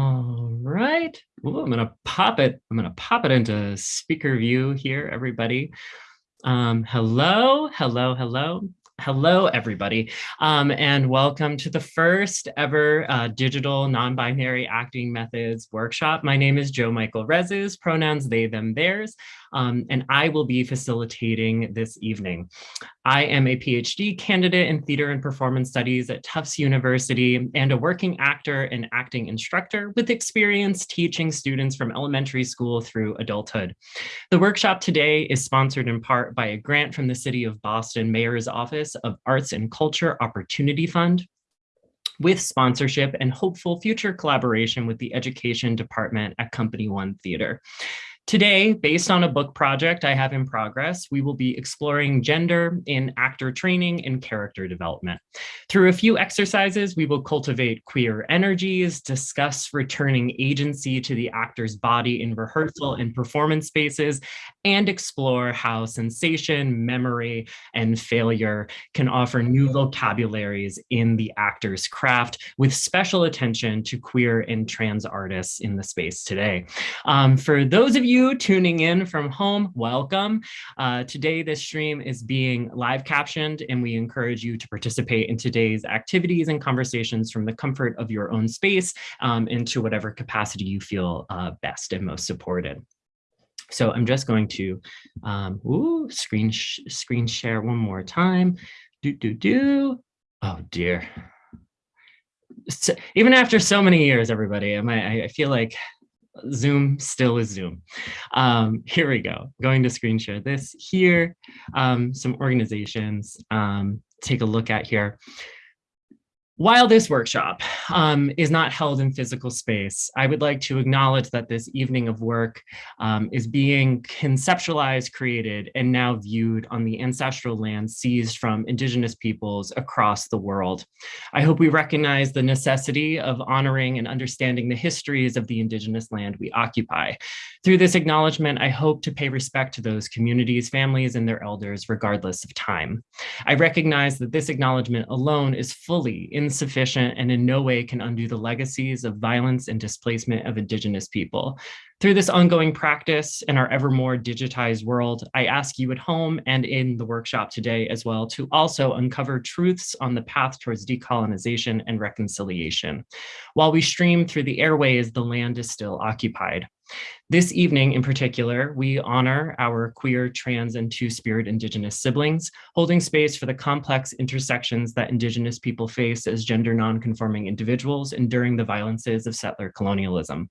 All right. Ooh, I'm gonna pop it. I'm gonna pop it into speaker view here, everybody. Um, hello, hello, hello. Hello, everybody, um, and welcome to the first ever uh, digital non-binary acting methods workshop. My name is Joe Michael Rezus, pronouns they, them, theirs. Um, and I will be facilitating this evening. I am a PhD candidate in theater and performance studies at Tufts University and a working actor and acting instructor with experience teaching students from elementary school through adulthood. The workshop today is sponsored in part by a grant from the City of Boston Mayor's Office of Arts and Culture Opportunity Fund with sponsorship and hopeful future collaboration with the education department at Company One Theater. Today, based on a book project I have in progress, we will be exploring gender in actor training and character development. Through a few exercises, we will cultivate queer energies, discuss returning agency to the actor's body in rehearsal and performance spaces, and explore how sensation, memory, and failure can offer new vocabularies in the actor's craft with special attention to queer and trans artists in the space today. Um, for those of you you tuning in from home, welcome. Uh, today, this stream is being live captioned and we encourage you to participate in today's activities and conversations from the comfort of your own space um, into whatever capacity you feel uh, best and most supported. So I'm just going to um, ooh, screen, sh screen share one more time. Do, do, do. Oh dear. So, even after so many years, everybody, I, I feel like Zoom still is Zoom. Um, here we go. Going to screen share this here. Um, some organizations um, take a look at here. While this workshop um, is not held in physical space, I would like to acknowledge that this evening of work um, is being conceptualized, created, and now viewed on the ancestral land seized from indigenous peoples across the world. I hope we recognize the necessity of honoring and understanding the histories of the indigenous land we occupy. Through this acknowledgement, I hope to pay respect to those communities, families, and their elders, regardless of time. I recognize that this acknowledgement alone is fully in insufficient and in no way can undo the legacies of violence and displacement of Indigenous people. Through this ongoing practice in our ever more digitized world, I ask you at home and in the workshop today as well to also uncover truths on the path towards decolonization and reconciliation. While we stream through the airways, the land is still occupied. This evening in particular, we honor our queer, trans, and two-spirit Indigenous siblings, holding space for the complex intersections that Indigenous people face as gender non-conforming individuals enduring the violences of settler colonialism.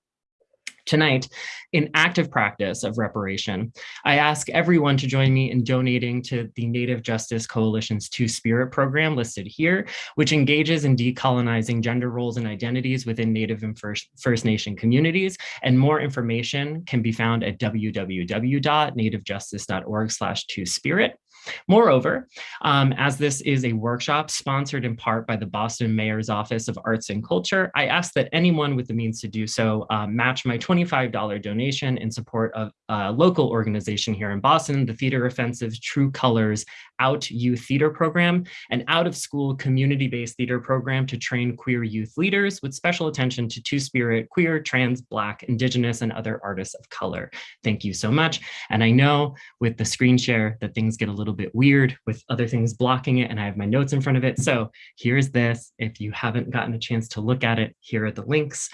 Tonight, in active practice of reparation, I ask everyone to join me in donating to the Native Justice Coalition's Two Spirit program listed here, which engages in decolonizing gender roles and identities within Native and First, First Nation communities. And more information can be found at www.nativejustice.org slash two spirit. Moreover, um, as this is a workshop sponsored in part by the Boston Mayor's Office of Arts and Culture, I ask that anyone with the means to do so uh, match my $25 donation in support of a local organization here in Boston, the Theater Offensive True Colors Out Youth Theater Program, an out-of-school community-based theater program to train queer youth leaders with special attention to Two-Spirit, queer, trans, Black, Indigenous, and other artists of color. Thank you so much. And I know with the screen share that things get a little bit weird with other things blocking it and I have my notes in front of it. So here's this. If you haven't gotten a chance to look at it, here are the links.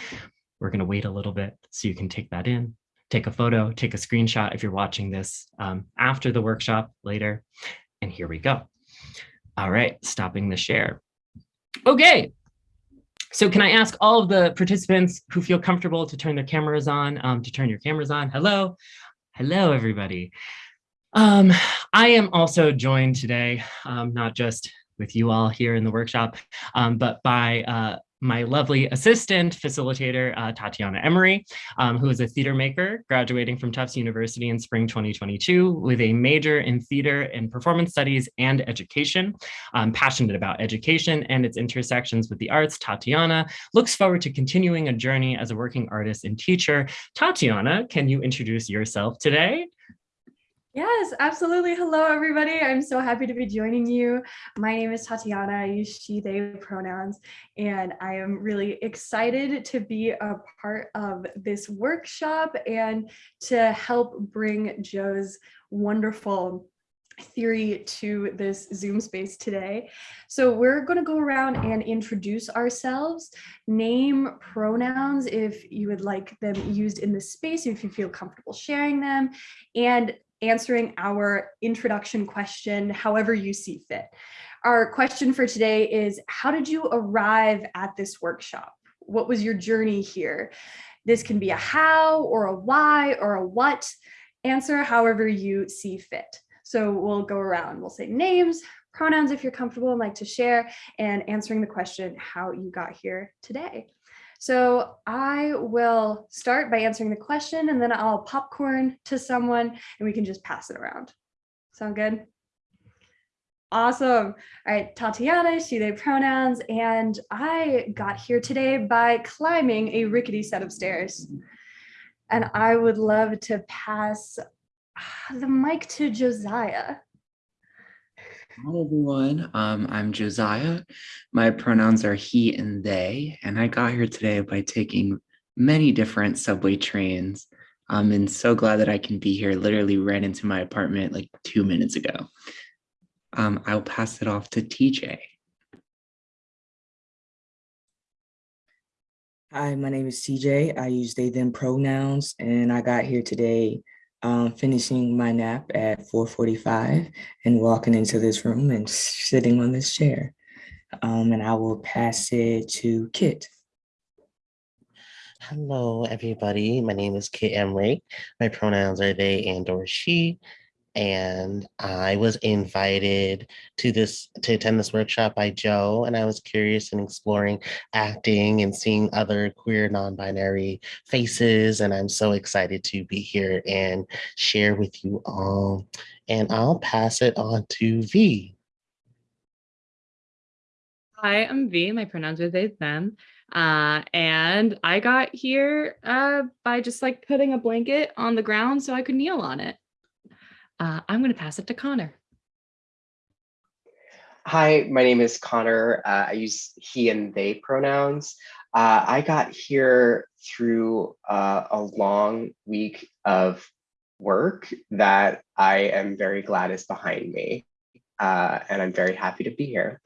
We're gonna wait a little bit so you can take that in, take a photo, take a screenshot if you're watching this um, after the workshop later. And here we go. All right, stopping the share. Okay, so can I ask all of the participants who feel comfortable to turn their cameras on, um, to turn your cameras on? Hello, hello, everybody. Um, I am also joined today, um, not just with you all here in the workshop, um, but by uh, my lovely assistant facilitator, uh, Tatiana Emery, um, who is a theater maker graduating from Tufts University in spring 2022 with a major in theater and performance studies and education. Passionate about education and its intersections with the arts. Tatiana looks forward to continuing a journey as a working artist and teacher. Tatiana, can you introduce yourself today? Yes, absolutely. Hello, everybody. I'm so happy to be joining you. My name is Tatiana. I use she, they pronouns, and I am really excited to be a part of this workshop and to help bring Joe's wonderful theory to this Zoom space today. So we're going to go around and introduce ourselves, name pronouns if you would like them used in this space, if you feel comfortable sharing them, and answering our introduction question however you see fit. Our question for today is, how did you arrive at this workshop? What was your journey here? This can be a how or a why or a what. Answer however you see fit. So we'll go around, we'll say names, pronouns if you're comfortable and like to share, and answering the question how you got here today. So I will start by answering the question and then I'll popcorn to someone and we can just pass it around. Sound good? Awesome. All right, Tatiana, she, they pronouns, and I got here today by climbing a rickety set of stairs. And I would love to pass ah, the mic to Josiah. Hi everyone, um, I'm Josiah. My pronouns are he and they, and I got here today by taking many different subway trains. Um, and so glad that I can be here. Literally ran into my apartment like two minutes ago. Um, I'll pass it off to TJ. Hi, my name is TJ. I use they, them pronouns, and I got here today um, finishing my nap at 4.45 and walking into this room and sitting on this chair. Um, and I will pass it to Kit. Hello, everybody. My name is Kit Emrick. My pronouns are they and or she. And I was invited to this to attend this workshop by Joe, and I was curious in exploring acting and seeing other queer non-binary faces. And I'm so excited to be here and share with you all. And I'll pass it on to V. Hi, I'm V. My pronouns are they, them. Uh, and I got here uh, by just like putting a blanket on the ground so I could kneel on it. Uh, I'm going to pass it to Connor. Hi, my name is Connor. Uh, I use he and they pronouns. Uh, I got here through uh, a long week of work that I am very glad is behind me. Uh, and I'm very happy to be here.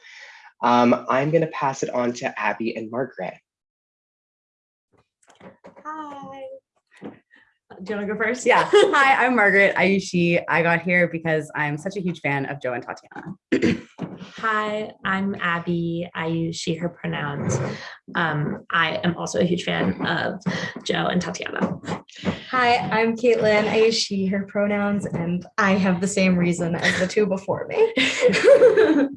Um, I'm going to pass it on to Abby and Margaret. Hi. Do you want to go first? Yeah. Hi, I'm Margaret. I use she. I got here because I'm such a huge fan of Joe and Tatiana. Hi, I'm Abby. I use she, her pronouns. Um, I am also a huge fan of Joe and Tatiana. Hi, I'm Caitlin. I use she, her pronouns, and I have the same reason as the two before me.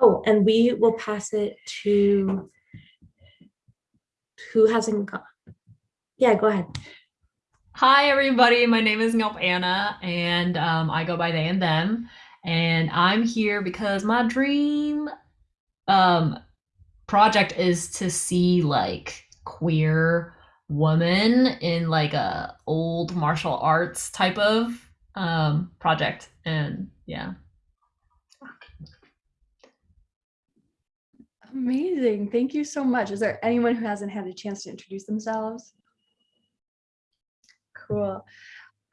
oh, and we will pass it to who hasn't. Yeah, go ahead. Hi, everybody. My name is Nelp Anna, and um, I go by they and them. And I'm here because my dream um, project is to see like queer woman in like a old martial arts type of um, project. And yeah. Amazing. Thank you so much. Is there anyone who hasn't had a chance to introduce themselves? Cool.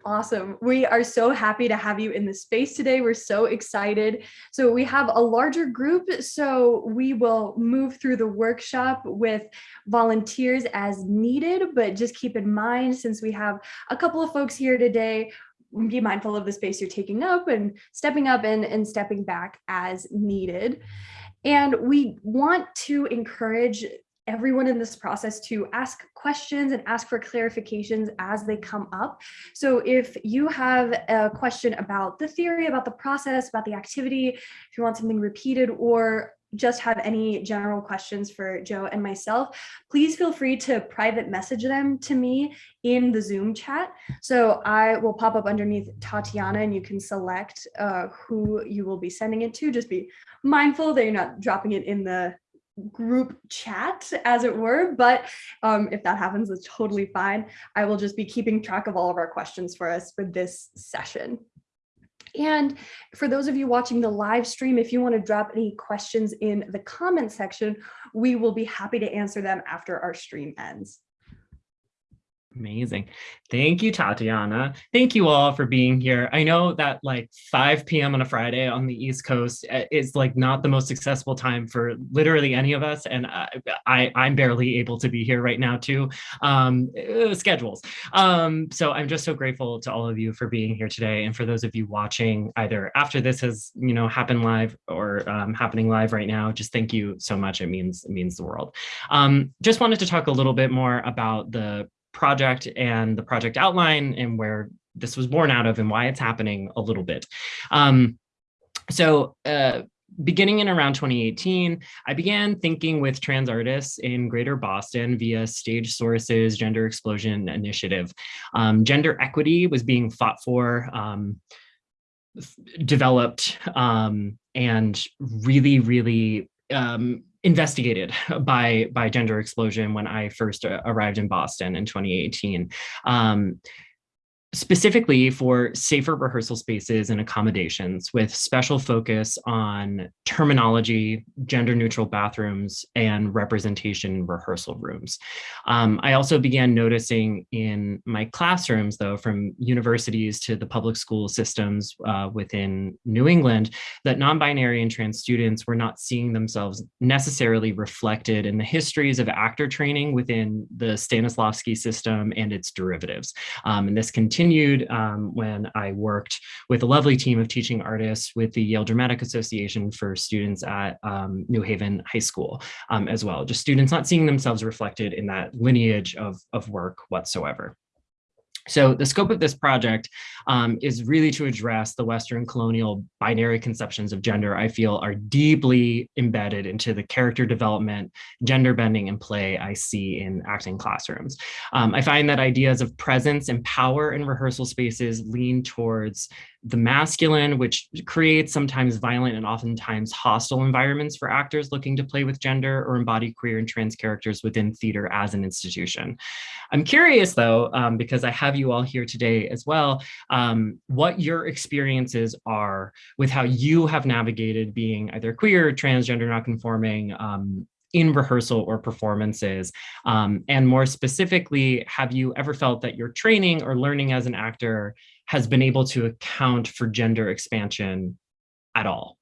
Awesome. We are so happy to have you in the space today. We're so excited. So we have a larger group, so we will move through the workshop with volunteers as needed, but just keep in mind, since we have a couple of folks here today, be mindful of the space you're taking up and stepping up and, and stepping back as needed. And we want to encourage everyone in this process to ask questions and ask for clarifications as they come up. So if you have a question about the theory, about the process, about the activity, if you want something repeated or just have any general questions for Joe and myself, please feel free to private message them to me in the Zoom chat. So I will pop up underneath Tatiana and you can select uh, who you will be sending it to. Just be mindful that you're not dropping it in the group chat as it were but um, if that happens it's totally fine i will just be keeping track of all of our questions for us for this session and for those of you watching the live stream, if you want to drop any questions in the comment section, we will be happy to answer them after our stream ends. Amazing. Thank you, Tatiana. Thank you all for being here. I know that like 5 p.m. on a Friday on the East Coast uh, is like not the most accessible time for literally any of us. And I, I, am barely able to be here right now too, um, uh, schedules. Um, so I'm just so grateful to all of you for being here today. And for those of you watching either after this has, you know, happened live or um, happening live right now, just thank you so much. It means, it means the world. Um, just wanted to talk a little bit more about the project and the project outline and where this was born out of and why it's happening a little bit. Um, so uh, beginning in around 2018, I began thinking with trans artists in Greater Boston via Stage Sources Gender Explosion Initiative. Um, gender equity was being fought for, um, developed, um, and really, really um, investigated by by gender explosion when I first uh, arrived in Boston in 2018. Um, specifically for safer rehearsal spaces and accommodations with special focus on terminology, gender neutral bathrooms, and representation in rehearsal rooms. Um, I also began noticing in my classrooms, though, from universities to the public school systems uh, within New England, that non-binary and trans students were not seeing themselves necessarily reflected in the histories of actor training within the Stanislavski system and its derivatives. Um, and this continues continued um, when I worked with a lovely team of teaching artists with the Yale Dramatic Association for students at um, New Haven High School um, as well. Just students not seeing themselves reflected in that lineage of, of work whatsoever. So the scope of this project um, is really to address the Western colonial binary conceptions of gender I feel are deeply embedded into the character development, gender bending and play I see in acting classrooms. Um, I find that ideas of presence and power in rehearsal spaces lean towards the masculine, which creates sometimes violent and oftentimes hostile environments for actors looking to play with gender or embody queer and trans characters within theater as an institution. I'm curious though, um, because I have you all here today as well, um, what your experiences are with how you have navigated being either queer, transgender, not conforming, um, in rehearsal or performances? Um, and more specifically, have you ever felt that your training or learning as an actor has been able to account for gender expansion at all?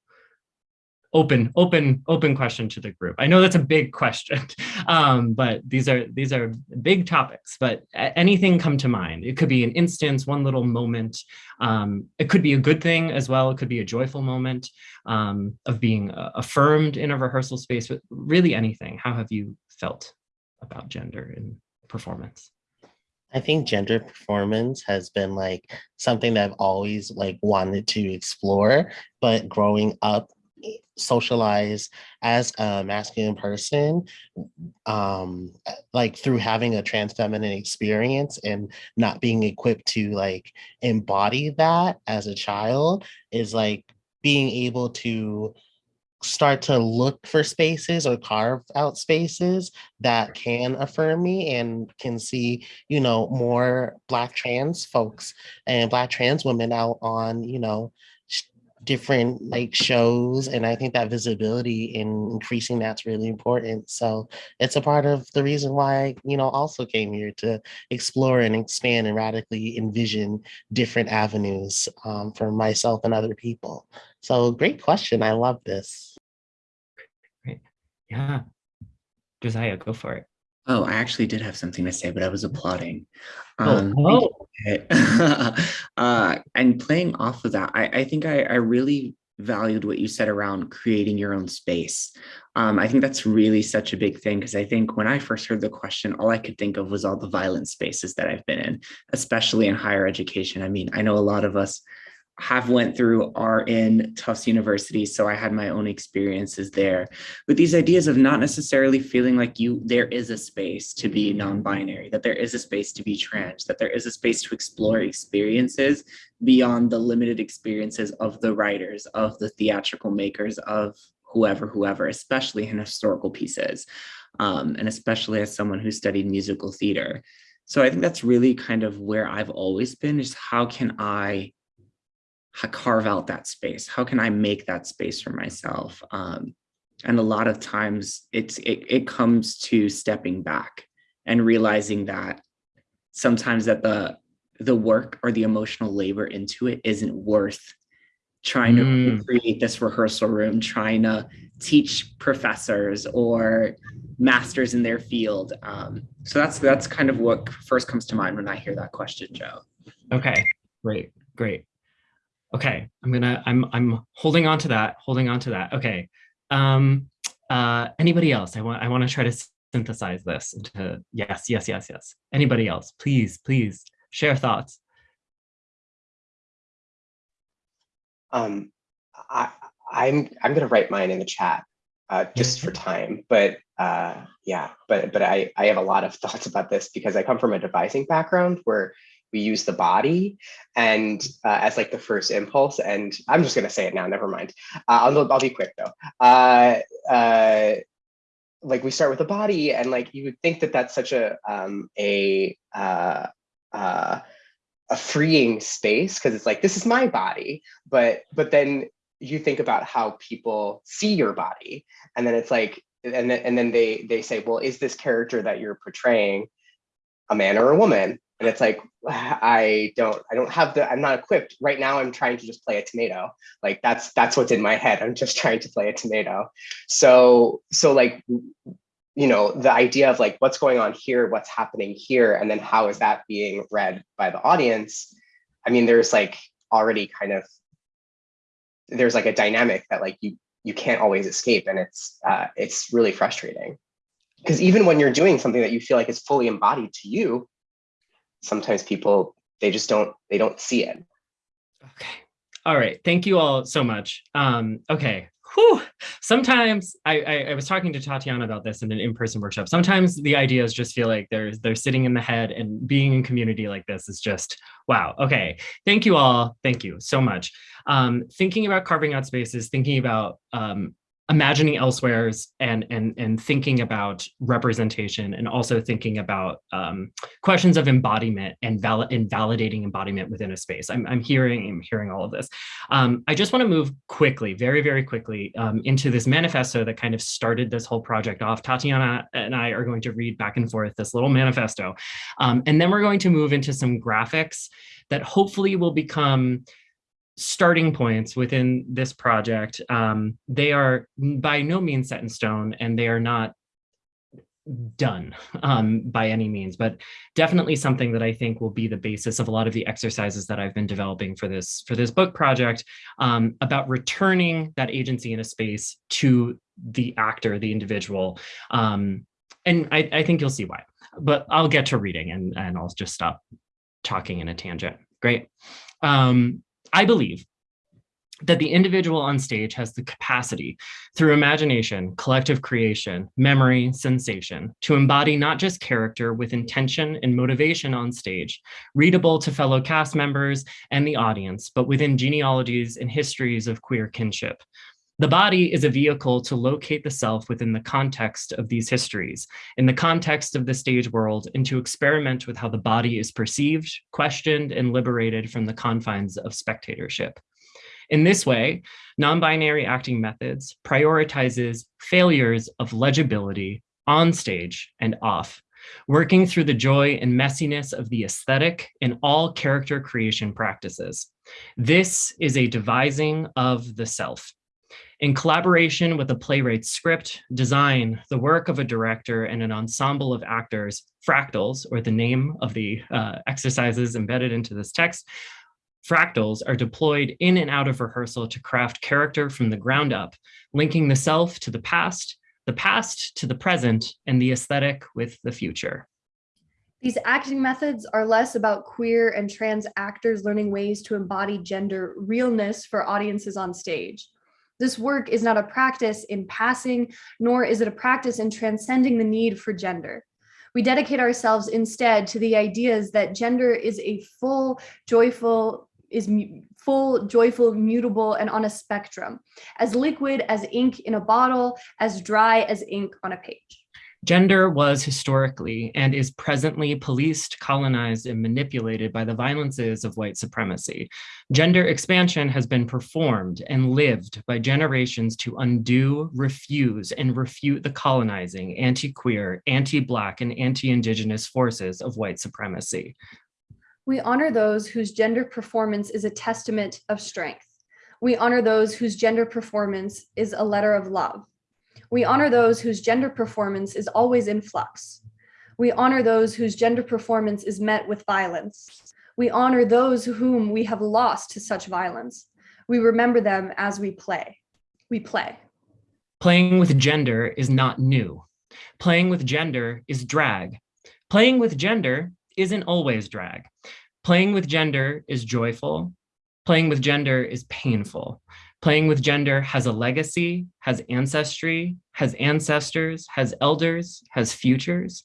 Open, open, open question to the group. I know that's a big question, um, but these are these are big topics. But anything come to mind? It could be an instance, one little moment. Um, it could be a good thing as well. It could be a joyful moment um, of being uh, affirmed in a rehearsal space. But really, anything. How have you felt about gender in performance? I think gender performance has been like something that I've always like wanted to explore, but growing up socialized as a masculine person um like through having a trans feminine experience and not being equipped to like embody that as a child is like being able to start to look for spaces or carve out spaces that can affirm me and can see you know more black trans folks and black trans women out on you know different like shows and i think that visibility in increasing that's really important. So it's a part of the reason why I, you know also came here to explore and expand and radically envision different avenues um, for myself and other people. So great question. I love this. Great. Yeah. Josiah go for it Oh, I actually did have something to say, but I was applauding. Oh, Um, oh. uh, and playing off of that, I, I think I, I really valued what you said around creating your own space. Um, I think that's really such a big thing because I think when I first heard the question, all I could think of was all the violent spaces that I've been in, especially in higher education. I mean, I know a lot of us have went through are in Tufts University, so I had my own experiences there. But these ideas of not necessarily feeling like you there is a space to be non-binary, that there is a space to be trans, that there is a space to explore experiences beyond the limited experiences of the writers, of the theatrical makers, of whoever, whoever, especially in historical pieces, um, and especially as someone who studied musical theater. So I think that's really kind of where I've always been is how can I carve out that space? How can I make that space for myself? Um, and a lot of times it's it, it comes to stepping back and realizing that sometimes that the the work or the emotional labor into it isn't worth trying to Mm. create this rehearsal room, trying to teach professors or masters in their field. Um, so that's that's kind of what first comes to mind when I hear that question, Joe. Okay, great, great. Okay, I'm gonna, I'm, I'm holding on to that, holding on to that. Okay. Um, uh, anybody else? I want, I want to try to synthesize this into yes, yes, yes, yes. Anybody else? Please, please share thoughts. Um, I, I'm I'm gonna write mine in the chat, uh, just for time. But uh, yeah, but but I I have a lot of thoughts about this because I come from a devising background where we use the body and uh, as like the first impulse. And I'm just gonna say it now. Never mind. Uh, I'll I'll be quick though. Uh, uh, like we start with the body and like you would think that that's such a um a uh uh a freeing space because it's like this is my body but but then you think about how people see your body and then it's like and then and then they they say well is this character that you're portraying a man or a woman. And it's like i don't i don't have the i'm not equipped. Right now i'm trying to just play a tomato. Like that's that's what's in my head. I'm just trying to play a tomato. So so like you know the idea of like what's going on here what's happening here and then how is that being read by the audience? I mean there's like already kind of there's like a dynamic that like you you can't always escape. And it's uh it's really frustrating because even when you're doing something that you feel like is fully embodied to you sometimes people they just don't they don't see it Okay. All right. Thank you all so much. Um, okay. Whew. Sometimes I, I, I was talking to Tatiana about this in an in-person workshop. Sometimes the ideas just feel like they're they're sitting in the head and being in community like this is just wow. Okay. Thank you all. Thank you so much. Um, thinking about carving out spaces, thinking about um, imagining elsewheres and and and thinking about representation and also thinking about um, questions of embodiment and val invalidating embodiment within a space. I'm, I'm hearing I'm hearing all of this. Um, I just want to move quickly, very, very quickly um, into this manifesto that kind of started this whole project off. Tatiana and I are going to read back and forth this little manifesto. Um, and then we're going to move into some graphics that hopefully will become starting points within this project. Um, they are by no means set in stone and they are not done um, by any means, but definitely something that I think will be the basis of a lot of the exercises that I've been developing for this for this book project um, about returning that agency in a space to the actor, the individual. Um, and I, I think you'll see why, but I'll get to reading and, and I'll just stop talking in a tangent. Great. Um, I believe that the individual on stage has the capacity through imagination, collective creation, memory, sensation, to embody not just character with intention and motivation on stage, readable to fellow cast members and the audience, but within genealogies and histories of queer kinship. The body is a vehicle to locate the self within the context of these histories, in the context of the stage world, and to experiment with how the body is perceived, questioned, and liberated from the confines of spectatorship. In this way, non-binary acting methods prioritizes failures of legibility on stage and off, working through the joy and messiness of the aesthetic in all character creation practices. This is a devising of the self. In collaboration with a playwright's script, design, the work of a director and an ensemble of actors, fractals, or the name of the uh, exercises embedded into this text, Fractals are deployed in and out of rehearsal to craft character from the ground up, linking the self to the past, the past to the present, and the aesthetic with the future. These acting methods are less about queer and trans actors learning ways to embody gender realness for audiences on stage. This work is not a practice in passing, nor is it a practice in transcending the need for gender. We dedicate ourselves instead to the ideas that gender is a full, joyful, is full, joyful, mutable, and on a spectrum, as liquid as ink in a bottle, as dry as ink on a page. Gender was historically and is presently policed, colonized, and manipulated by the violences of white supremacy. Gender expansion has been performed and lived by generations to undo, refuse, and refute the colonizing, anti-queer, anti-Black, and anti-Indigenous forces of white supremacy. We honor those whose gender performance is a testament of strength. We honor those whose gender performance is a letter of love. We honor those whose gender performance is always in flux. We honor those whose gender performance is met with violence. We honor those whom we have lost to such violence. We remember them as we play. We play. Playing with gender is not new. Playing with gender is drag. Playing with gender isn't always drag. Playing with gender is joyful. Playing with gender is painful. Playing with gender has a legacy, has ancestry, has ancestors, has elders, has futures.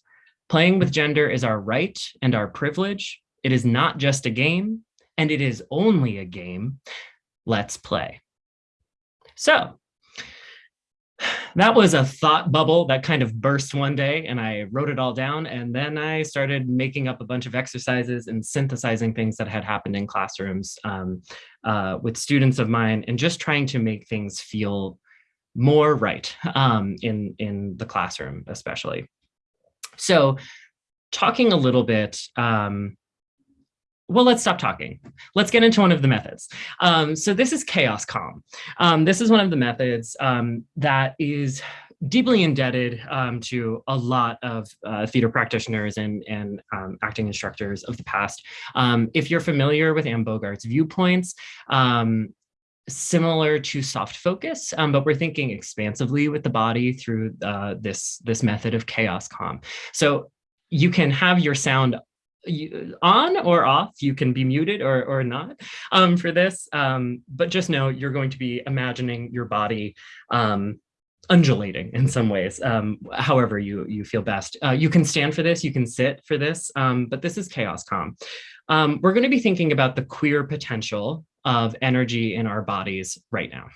Playing with gender is our right and our privilege. It is not just a game, and it is only a game. Let's play. So that was a thought bubble that kind of burst one day and I wrote it all down and then I started making up a bunch of exercises and synthesizing things that had happened in classrooms um, uh, with students of mine and just trying to make things feel more right um, in, in the classroom especially. So talking a little bit um, well, let's stop talking. Let's get into one of the methods. Um, so this is chaos calm. Um, this is one of the methods um, that is deeply indebted um, to a lot of uh, theater practitioners and, and um, acting instructors of the past. Um, if you're familiar with Anne Bogart's viewpoints, similar to soft focus, um, but we're thinking expansively with the body through uh, this, this method of chaos calm. So you can have your sound you, on or off, you can be muted or, or not um, for this, um, but just know you're going to be imagining your body um, undulating in some ways, um, however you, you feel best. Uh, you can stand for this, you can sit for this, um, but this is chaos calm. Um, we're gonna be thinking about the queer potential of energy in our bodies right now.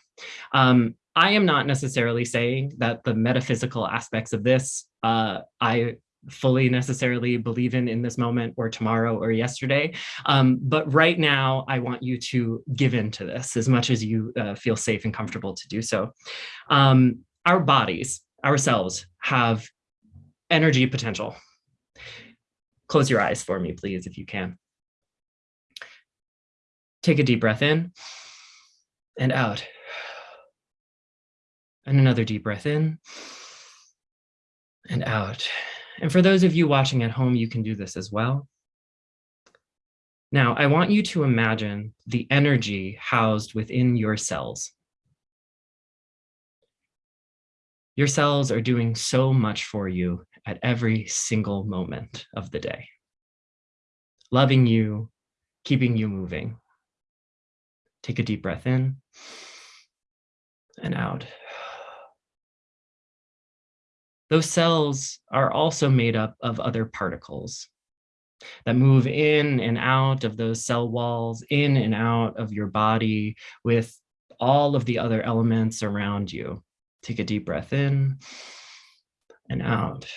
I am not necessarily saying that the metaphysical aspects of this uh, I fully necessarily believe in in this moment or tomorrow or yesterday. Um, but right now, I want you to give in to this as much as you uh, feel safe and comfortable to do so. Um, our bodies, ourselves, have energy potential. Close your eyes for me, please, if you can. Take a deep breath in and out. And another deep breath in and out. And for those of you watching at home, you can do this as well. Now, I want you to imagine the energy housed within your cells. Your cells are doing so much for you at every single moment of the day. Loving you, keeping you moving. Take a deep breath in and out. Those cells are also made up of other particles that move in and out of those cell walls, in and out of your body with all of the other elements around you. Take a deep breath in and out.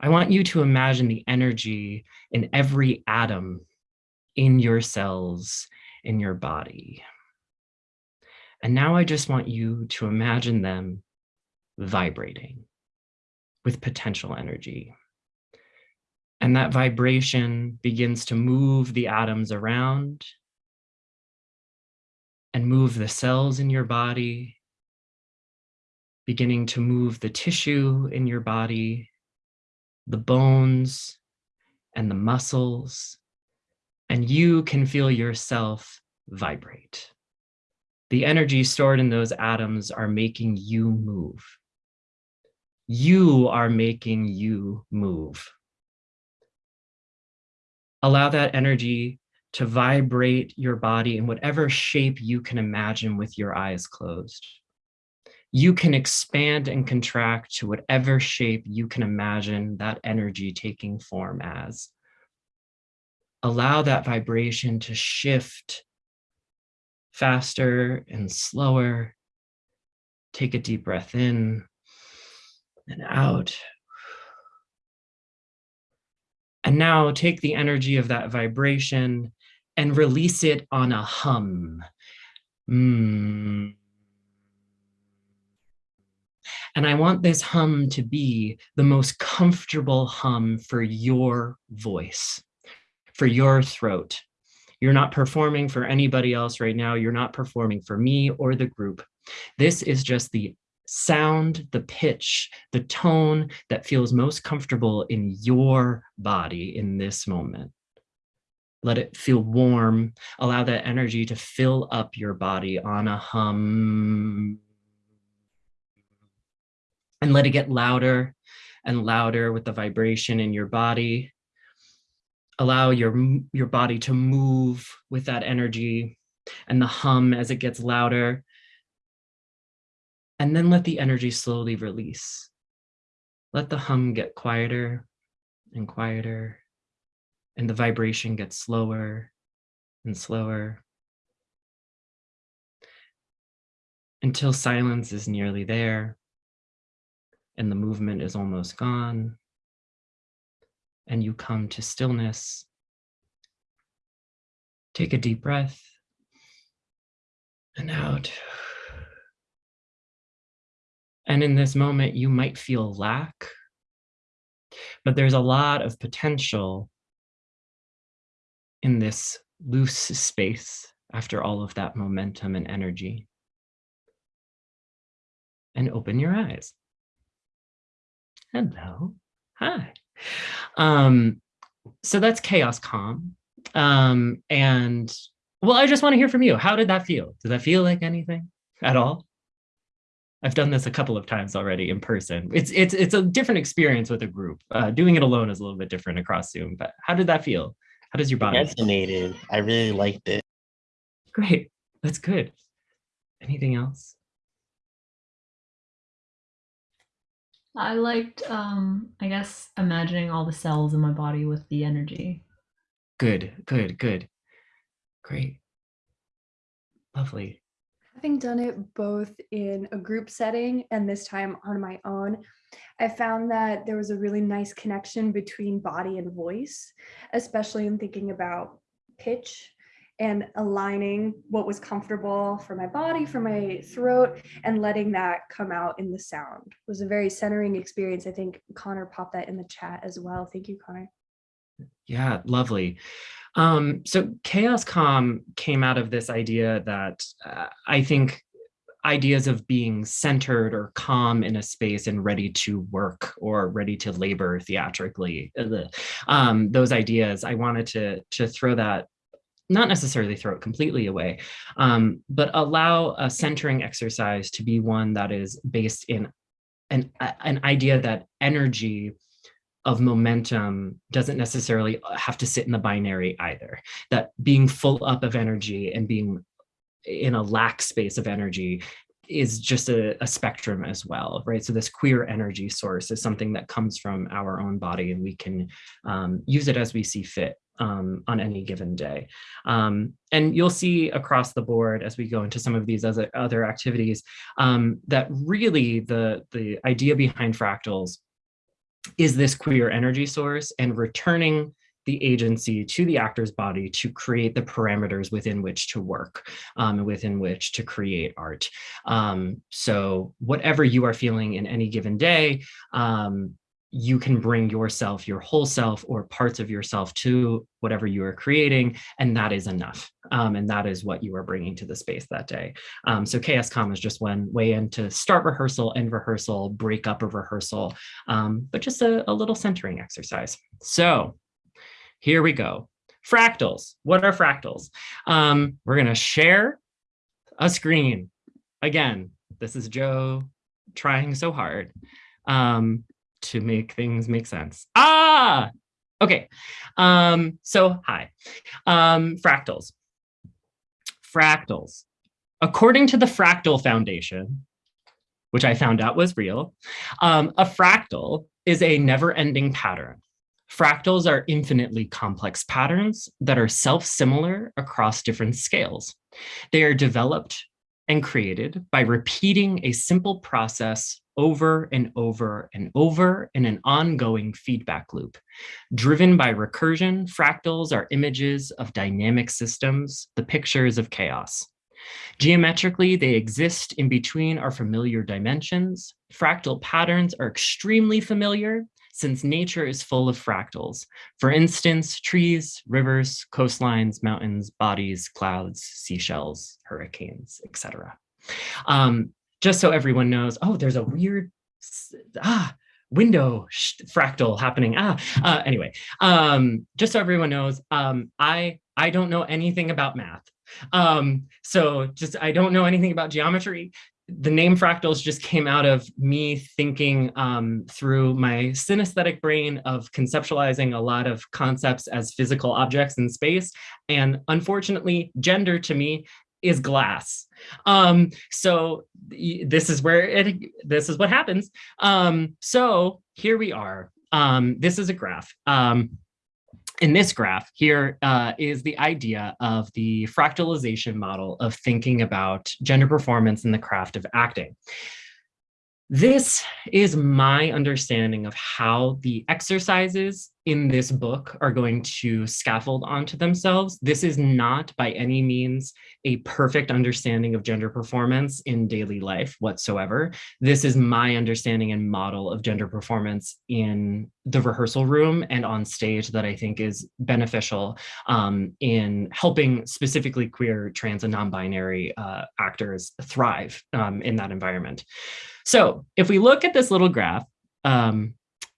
I want you to imagine the energy in every atom in your cells, in your body. And now I just want you to imagine them vibrating with potential energy. And that vibration begins to move the atoms around and move the cells in your body, beginning to move the tissue in your body, the bones and the muscles, and you can feel yourself vibrate. The energy stored in those atoms are making you move. You are making you move. Allow that energy to vibrate your body in whatever shape you can imagine with your eyes closed. You can expand and contract to whatever shape you can imagine that energy taking form as. Allow that vibration to shift faster and slower. Take a deep breath in and out. And now take the energy of that vibration and release it on a hum. Mm. And I want this hum to be the most comfortable hum for your voice, for your throat. You're not performing for anybody else right now. You're not performing for me or the group. This is just the sound, the pitch, the tone that feels most comfortable in your body in this moment. Let it feel warm. Allow that energy to fill up your body on a hum. And let it get louder and louder with the vibration in your body. Allow your, your body to move with that energy and the hum as it gets louder. And then let the energy slowly release. Let the hum get quieter and quieter and the vibration gets slower and slower until silence is nearly there and the movement is almost gone and you come to stillness. Take a deep breath and out. And in this moment, you might feel lack, but there's a lot of potential in this loose space after all of that momentum and energy. And open your eyes. Hello, hi. Um, so that's chaos calm. Um, and well, I just want to hear from you. How did that feel? Did that feel like anything at all? I've done this a couple of times already in person. It's it's it's a different experience with a group. Uh, doing it alone is a little bit different across Zoom. But how did that feel? How does your body? Resonated. I really liked it. Great. That's good. Anything else? I liked, um, I guess, imagining all the cells in my body with the energy. Good, good, good. Great. Lovely. Having done it both in a group setting and this time on my own, I found that there was a really nice connection between body and voice, especially in thinking about pitch and aligning what was comfortable for my body, for my throat, and letting that come out in the sound it was a very centering experience. I think Connor popped that in the chat as well. Thank you, Connor. Yeah, lovely. Um, so Chaos Calm came out of this idea that uh, I think ideas of being centered or calm in a space and ready to work or ready to labor theatrically. Um, those ideas, I wanted to, to throw that not necessarily throw it completely away, um, but allow a centering exercise to be one that is based in an, an idea that energy of momentum doesn't necessarily have to sit in the binary either. That being full up of energy and being in a lack space of energy is just a, a, spectrum as well, right? So this queer energy source is something that comes from our own body and we can um, use it as we see fit um, on any given day. Um, and you'll see across the board as we go into some of these other, other activities um, that really the, the idea behind fractals is this queer energy source and returning the agency to the actor's body to create the parameters within which to work um, within which to create art. Um, so whatever you are feeling in any given day, um, you can bring yourself, your whole self or parts of yourself to whatever you are creating, and that is enough. Um, and that is what you are bringing to the space that day. Um, so Calm is just one way in to start rehearsal, end rehearsal, break up a rehearsal, um, but just a, a little centering exercise. So here we go. Fractals. What are fractals? Um, we're going to share a screen. Again, this is Joe trying so hard um, to make things make sense. Ah, okay. Um, so hi, um, fractals. Fractals. According to the Fractal Foundation, which I found out was real, um, a fractal is a never-ending pattern Fractals are infinitely complex patterns that are self-similar across different scales. They are developed and created by repeating a simple process over and over and over in an ongoing feedback loop. Driven by recursion, fractals are images of dynamic systems, the pictures of chaos. Geometrically, they exist in between our familiar dimensions. Fractal patterns are extremely familiar since nature is full of fractals. For instance, trees, rivers, coastlines, mountains, bodies, clouds, seashells, hurricanes, etc. Um, just so everyone knows, oh, there's a weird, ah, window fractal happening. Ah, uh, anyway, um, just so everyone knows, um, I, I don't know anything about math. Um, so just, I don't know anything about geometry. The name fractals just came out of me thinking um, through my synesthetic brain of conceptualizing a lot of concepts as physical objects in space. And unfortunately, gender to me is glass. Um, so this is where it, this is what happens. Um, so here we are. Um, this is a graph. Um, in this graph here uh, is the idea of the fractalization model of thinking about gender performance in the craft of acting. This is my understanding of how the exercises in this book are going to scaffold onto themselves. This is not by any means a perfect understanding of gender performance in daily life whatsoever. This is my understanding and model of gender performance in the rehearsal room and on stage that I think is beneficial um, in helping specifically queer, trans, and non-binary uh, actors thrive um, in that environment. So if we look at this little graph um,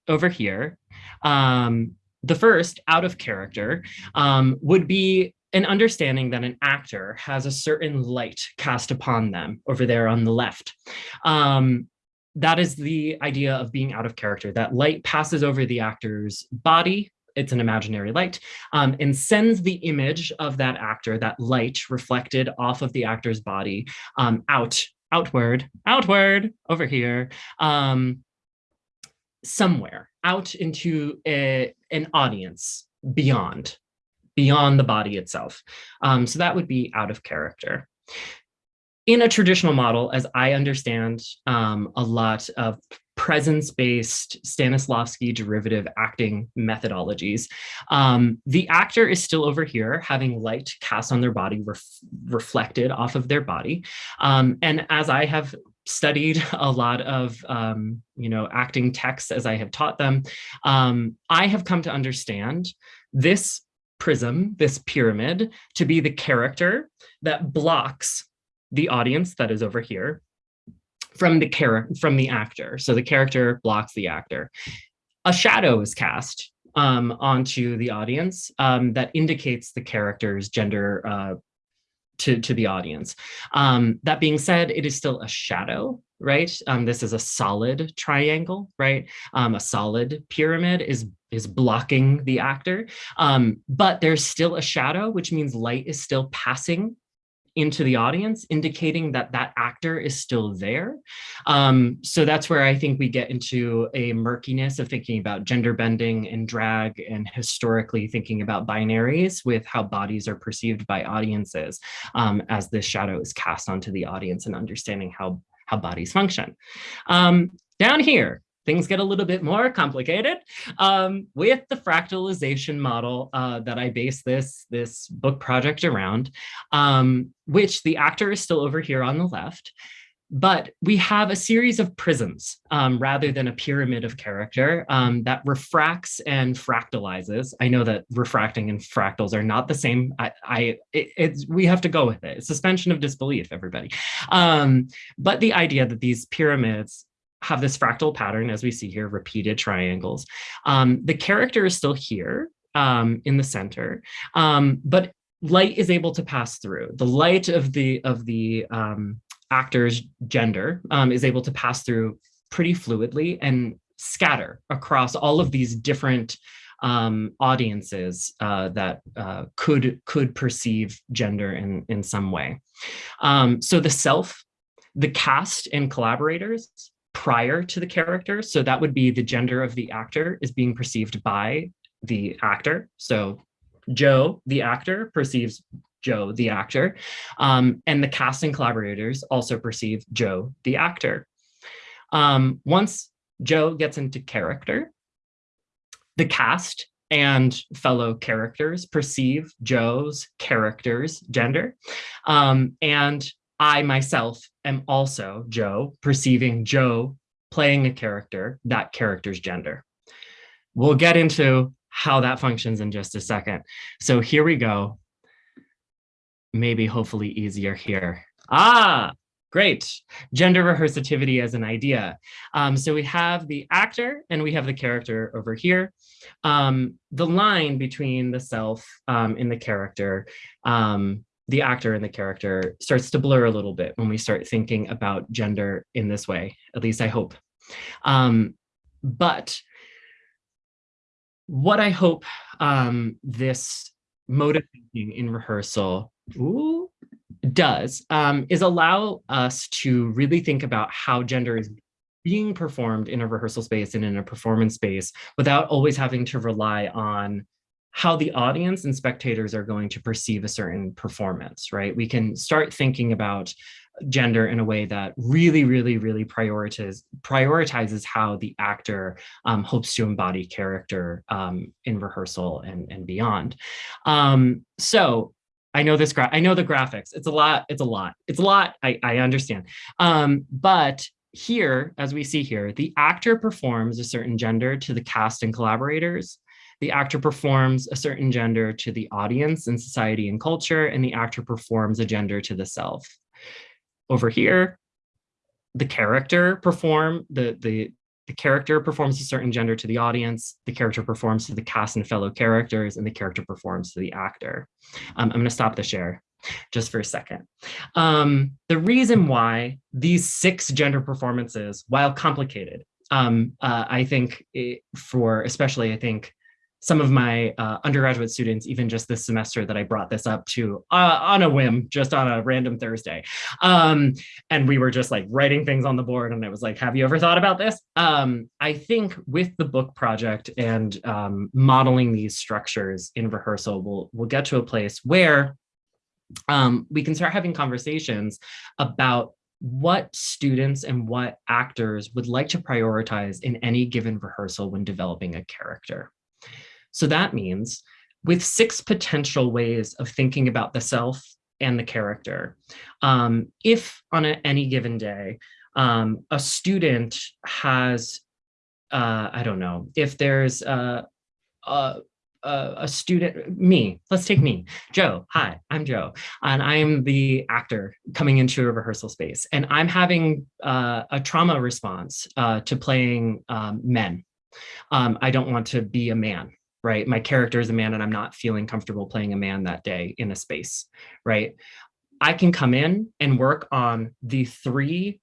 over here, um, the first out of character um, would be an understanding that an actor has a certain light cast upon them over there on the left. Um, that is the idea of being out of character. That light passes over the actor's body, it's an imaginary light, um, and sends the image of that actor, that light reflected off of the actor's body um, out outward, outward, over here, um, somewhere, out into a, an audience beyond, beyond the body itself. Um, so that would be out of character. In a traditional model, as I understand um, a lot of presence-based Stanislavski derivative acting methodologies. Um, the actor is still over here having light cast on their body ref reflected off of their body. Um, and as I have studied a lot of um, you know acting texts as I have taught them, um, I have come to understand this prism, this pyramid, to be the character that blocks the audience that is over here from the character from the actor. So the character blocks the actor. A shadow is cast um, onto the audience um, that indicates the character's gender uh, to, to the audience. Um, that being said, it is still a shadow, right? Um, this is a solid triangle, right? Um, a solid pyramid is is blocking the actor, um, but there's still a shadow, which means light is still passing into the audience, indicating that that actor is still there. Um, so that's where I think we get into a murkiness of thinking about gender bending and drag and historically thinking about binaries with how bodies are perceived by audiences um, as this shadow is cast onto the audience and understanding how, how bodies function. Um, down here, things get a little bit more complicated um, with the fractalization model uh, that I base this, this book project around, um, which the actor is still over here on the left. But we have a series of prisms um, rather than a pyramid of character um, that refracts and fractalizes. I know that refracting and fractals are not the same. I, I it, it's we have to go with it. Suspension of disbelief, everybody. Um, but the idea that these pyramids have this fractal pattern, as we see here, repeated triangles. Um, the character is still here um, in the center, um, but light is able to pass through. The light of the of the um, actor's gender um, is able to pass through pretty fluidly and scatter across all of these different um, audiences uh, that uh, could could perceive gender in in some way. Um, so the self, the cast and collaborators prior to the character. So that would be the gender of the actor is being perceived by the actor. So Joe, the actor, perceives Joe, the actor, um, and the casting collaborators also perceive Joe, the actor. Um, once Joe gets into character, the cast and fellow characters perceive Joe's character's gender. Um, and I myself am also Joe, perceiving Joe playing a character, that character's gender. We'll get into how that functions in just a second. So here we go. Maybe hopefully easier here. Ah, great. Gender rehearsativity as an idea. Um, so we have the actor and we have the character over here. Um, the line between the self um, and the character, um, the actor and the character starts to blur a little bit when we start thinking about gender in this way, at least I hope. Um, but what I hope um, this mode of thinking in rehearsal ooh, does um, is allow us to really think about how gender is being performed in a rehearsal space and in a performance space without always having to rely on how the audience and spectators are going to perceive a certain performance, right? We can start thinking about gender in a way that really, really, really prioritizes prioritizes how the actor um, hopes to embody character um, in rehearsal and, and beyond. Um, so I know this I know the graphics. It's a lot, it's a lot, it's a lot, I, I understand. Um, but here, as we see here, the actor performs a certain gender to the cast and collaborators. The actor performs a certain gender to the audience and society and culture, and the actor performs a gender to the self over here, the character perform, the, the, the character performs a certain gender to the audience, the character performs to the cast and fellow characters, and the character performs to the actor. Um, I'm gonna stop the share just for a second. Um, the reason why these six gender performances, while complicated, um, uh, I think it, for especially, I think some of my uh, undergraduate students, even just this semester that I brought this up to uh, on a whim, just on a random Thursday. Um, and we were just like writing things on the board and I was like, have you ever thought about this? Um, I think with the book project and um, modeling these structures in rehearsal, we'll, we'll get to a place where um, we can start having conversations about what students and what actors would like to prioritize in any given rehearsal when developing a character. So that means with six potential ways of thinking about the self and the character, um, if on a, any given day, um, a student has, uh, I don't know, if there's a, a, a student, me, let's take me, Joe, hi, I'm Joe, and I'm the actor coming into a rehearsal space, and I'm having uh, a trauma response uh, to playing um, men. Um, I don't want to be a man, right? My character is a man and I'm not feeling comfortable playing a man that day in a space, right? I can come in and work on the three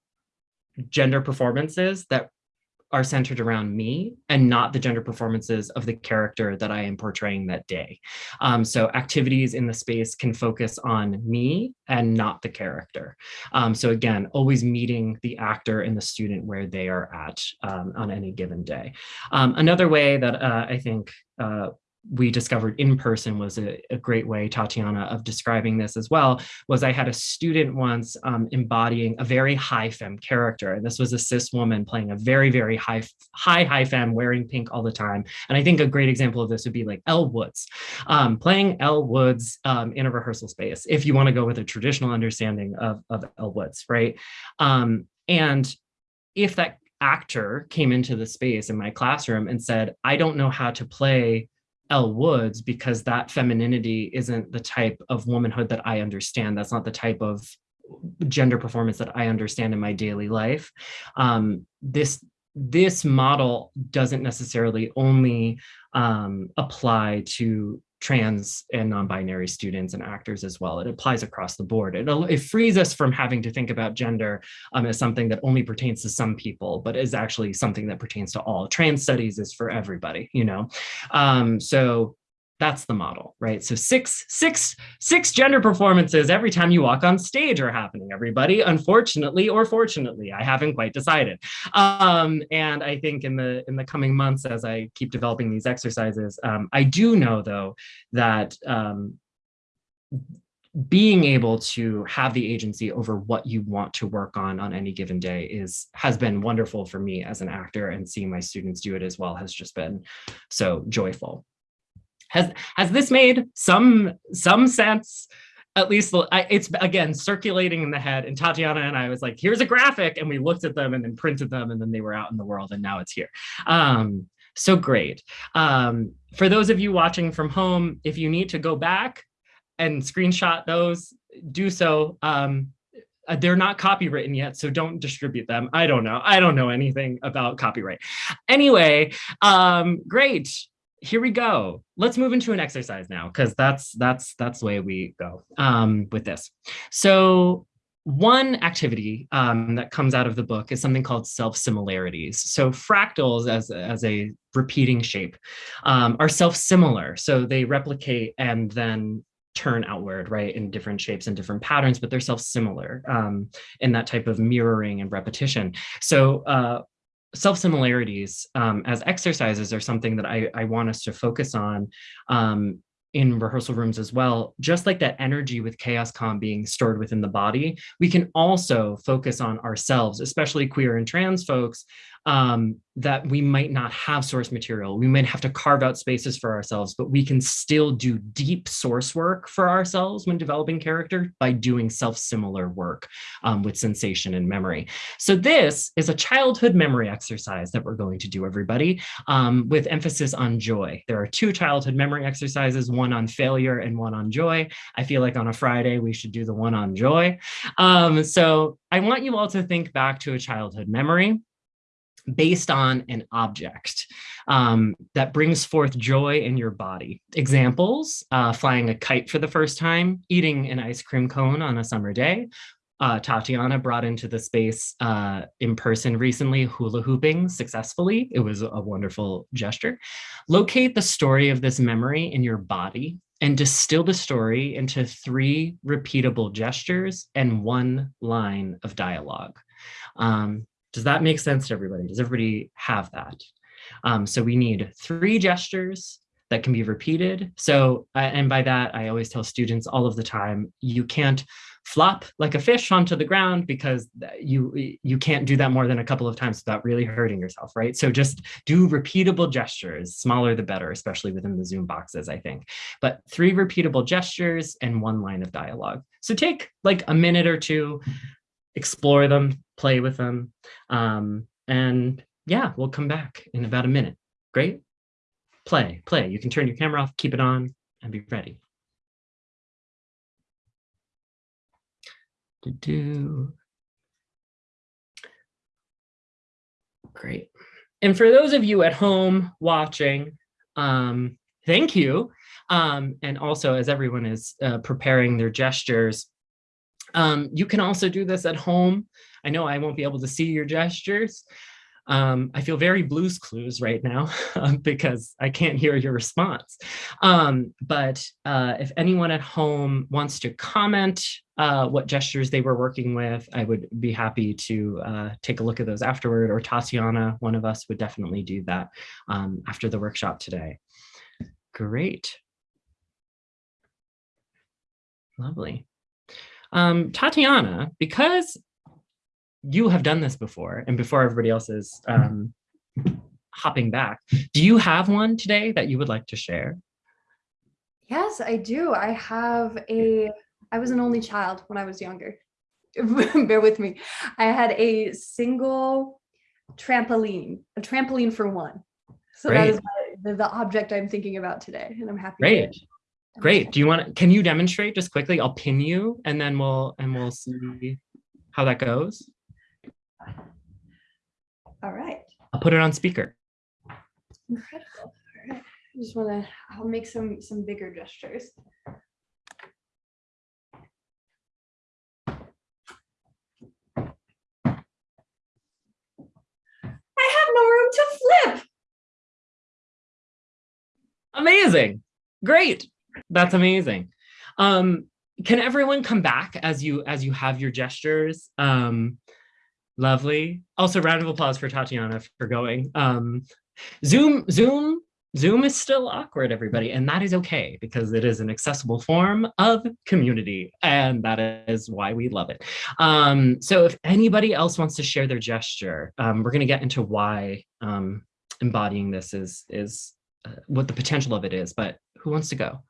gender performances that are centered around me and not the gender performances of the character that I am portraying that day. Um, so activities in the space can focus on me and not the character. Um, so again, always meeting the actor and the student where they are at um, on any given day. Um, another way that uh, I think uh, we discovered in person was a, a, great way, Tatiana, of describing this as well, was I had a student once um, embodying a very high femme character. And this was a cis woman playing a very, very high, high, high femme, wearing pink all the time. And I think a great example of this would be like Elle Woods, um, playing Elle Woods um, in a rehearsal space, if you want to go with a traditional understanding of, of Elle Woods, right? Um, and if that actor came into the space in my classroom and said, I don't know how to play Elle Woods because that femininity isn't the type of womanhood that I understand. That's not the type of gender performance that I understand in my daily life. Um, this this model doesn't necessarily only um, apply to trans and non-binary students and actors as well. It applies across the board. It, it frees us from having to think about gender um, as something that only pertains to some people, but is actually something that pertains to all. Trans studies is for everybody, you know? Um, so that's the model, right? So six, six, six gender performances every time you walk on stage are happening, everybody. Unfortunately or fortunately, I haven't quite decided. Um, and I think in the in the coming months, as I keep developing these exercises, um, I do know though that um, being able to have the agency over what you want to work on on any given day is has been wonderful for me as an actor and seeing my students do it as well has just been so joyful. Has has this made some some sense? At least it's again circulating in the head and Tatiana and I was like, here's a graphic and we looked at them and then printed them and then they were out in the world and now it's here. Um, so great. Um, for those of you watching from home, if you need to go back and screenshot those, do so. Um, uh, they're not copywritten yet, so don't distribute them. I don't know. I don't know anything about copyright. Anyway, um, great. Here we go. Let's move into an exercise now, because that's that's that's the way we go um, with this. So one activity um, that comes out of the book is something called self-similarities. So fractals as, as a repeating shape um, are self-similar. So they replicate and then turn outward, right, in different shapes and different patterns, but they're self-similar um, in that type of mirroring and repetition. So uh, self-similarities um, as exercises are something that I, I want us to focus on um, in rehearsal rooms as well, just like that energy with chaos calm being stored within the body, we can also focus on ourselves, especially queer and trans folks, um, that we might not have source material. We might have to carve out spaces for ourselves, but we can still do deep source work for ourselves when developing character by doing self-similar work um, with sensation and memory. So this is a childhood memory exercise that we're going to do, everybody, um, with emphasis on joy. There are two childhood memory exercises, one on failure and one on joy. I feel like on a Friday, we should do the one on joy. Um, so I want you all to think back to a childhood memory based on an object um, that brings forth joy in your body. Examples, uh, flying a kite for the first time, eating an ice cream cone on a summer day. Uh, Tatiana brought into the space uh, in person recently, hula hooping successfully. It was a wonderful gesture. Locate the story of this memory in your body and distill the story into three repeatable gestures and one line of dialogue. Um, does that make sense to everybody? Does everybody have that? Um, so we need three gestures that can be repeated. So, uh, and by that, I always tell students all of the time, you can't flop like a fish onto the ground because you you can't do that more than a couple of times without really hurting yourself, right? So just do repeatable gestures, smaller the better, especially within the Zoom boxes, I think. But three repeatable gestures and one line of dialogue. So take like a minute or two, explore them, play with them. Um, and yeah, we'll come back in about a minute. Great. Play, play. You can turn your camera off, keep it on, and be ready. Do -do. Great. And for those of you at home watching, um, thank you. Um, and also as everyone is uh, preparing their gestures, um, you can also do this at home. I know I won't be able to see your gestures. Um, I feel very Blue's Clues right now because I can't hear your response. Um, but uh, if anyone at home wants to comment uh, what gestures they were working with, I would be happy to uh, take a look at those afterward, or Tatiana, one of us would definitely do that um, after the workshop today. Great. Lovely. Um, Tatiana, because you have done this before and before everybody else is um, hopping back, do you have one today that you would like to share? Yes, I do. I have a, I was an only child when I was younger. Bear with me. I had a single trampoline, a trampoline for one. So Great. that is the, the, object I'm thinking about today, and I'm happy. Great. Great. Do you want to, can you demonstrate just quickly? I'll pin you and then we'll, and we'll see how that goes. All right. I'll put it on speaker. Incredible. All right. I just want to, I'll make some, some bigger gestures. I have no room to flip. Amazing. Great. That's amazing. Um, can everyone come back as you as you have your gestures? Um, lovely. Also, round of applause for Tatiana for going. Um, Zoom Zoom Zoom is still awkward, everybody, and that is okay because it is an accessible form of community, and that is why we love it. Um, so if anybody else wants to share their gesture, um, we're going to get into why um, embodying this is, is uh, what the potential of it is, but who wants to go?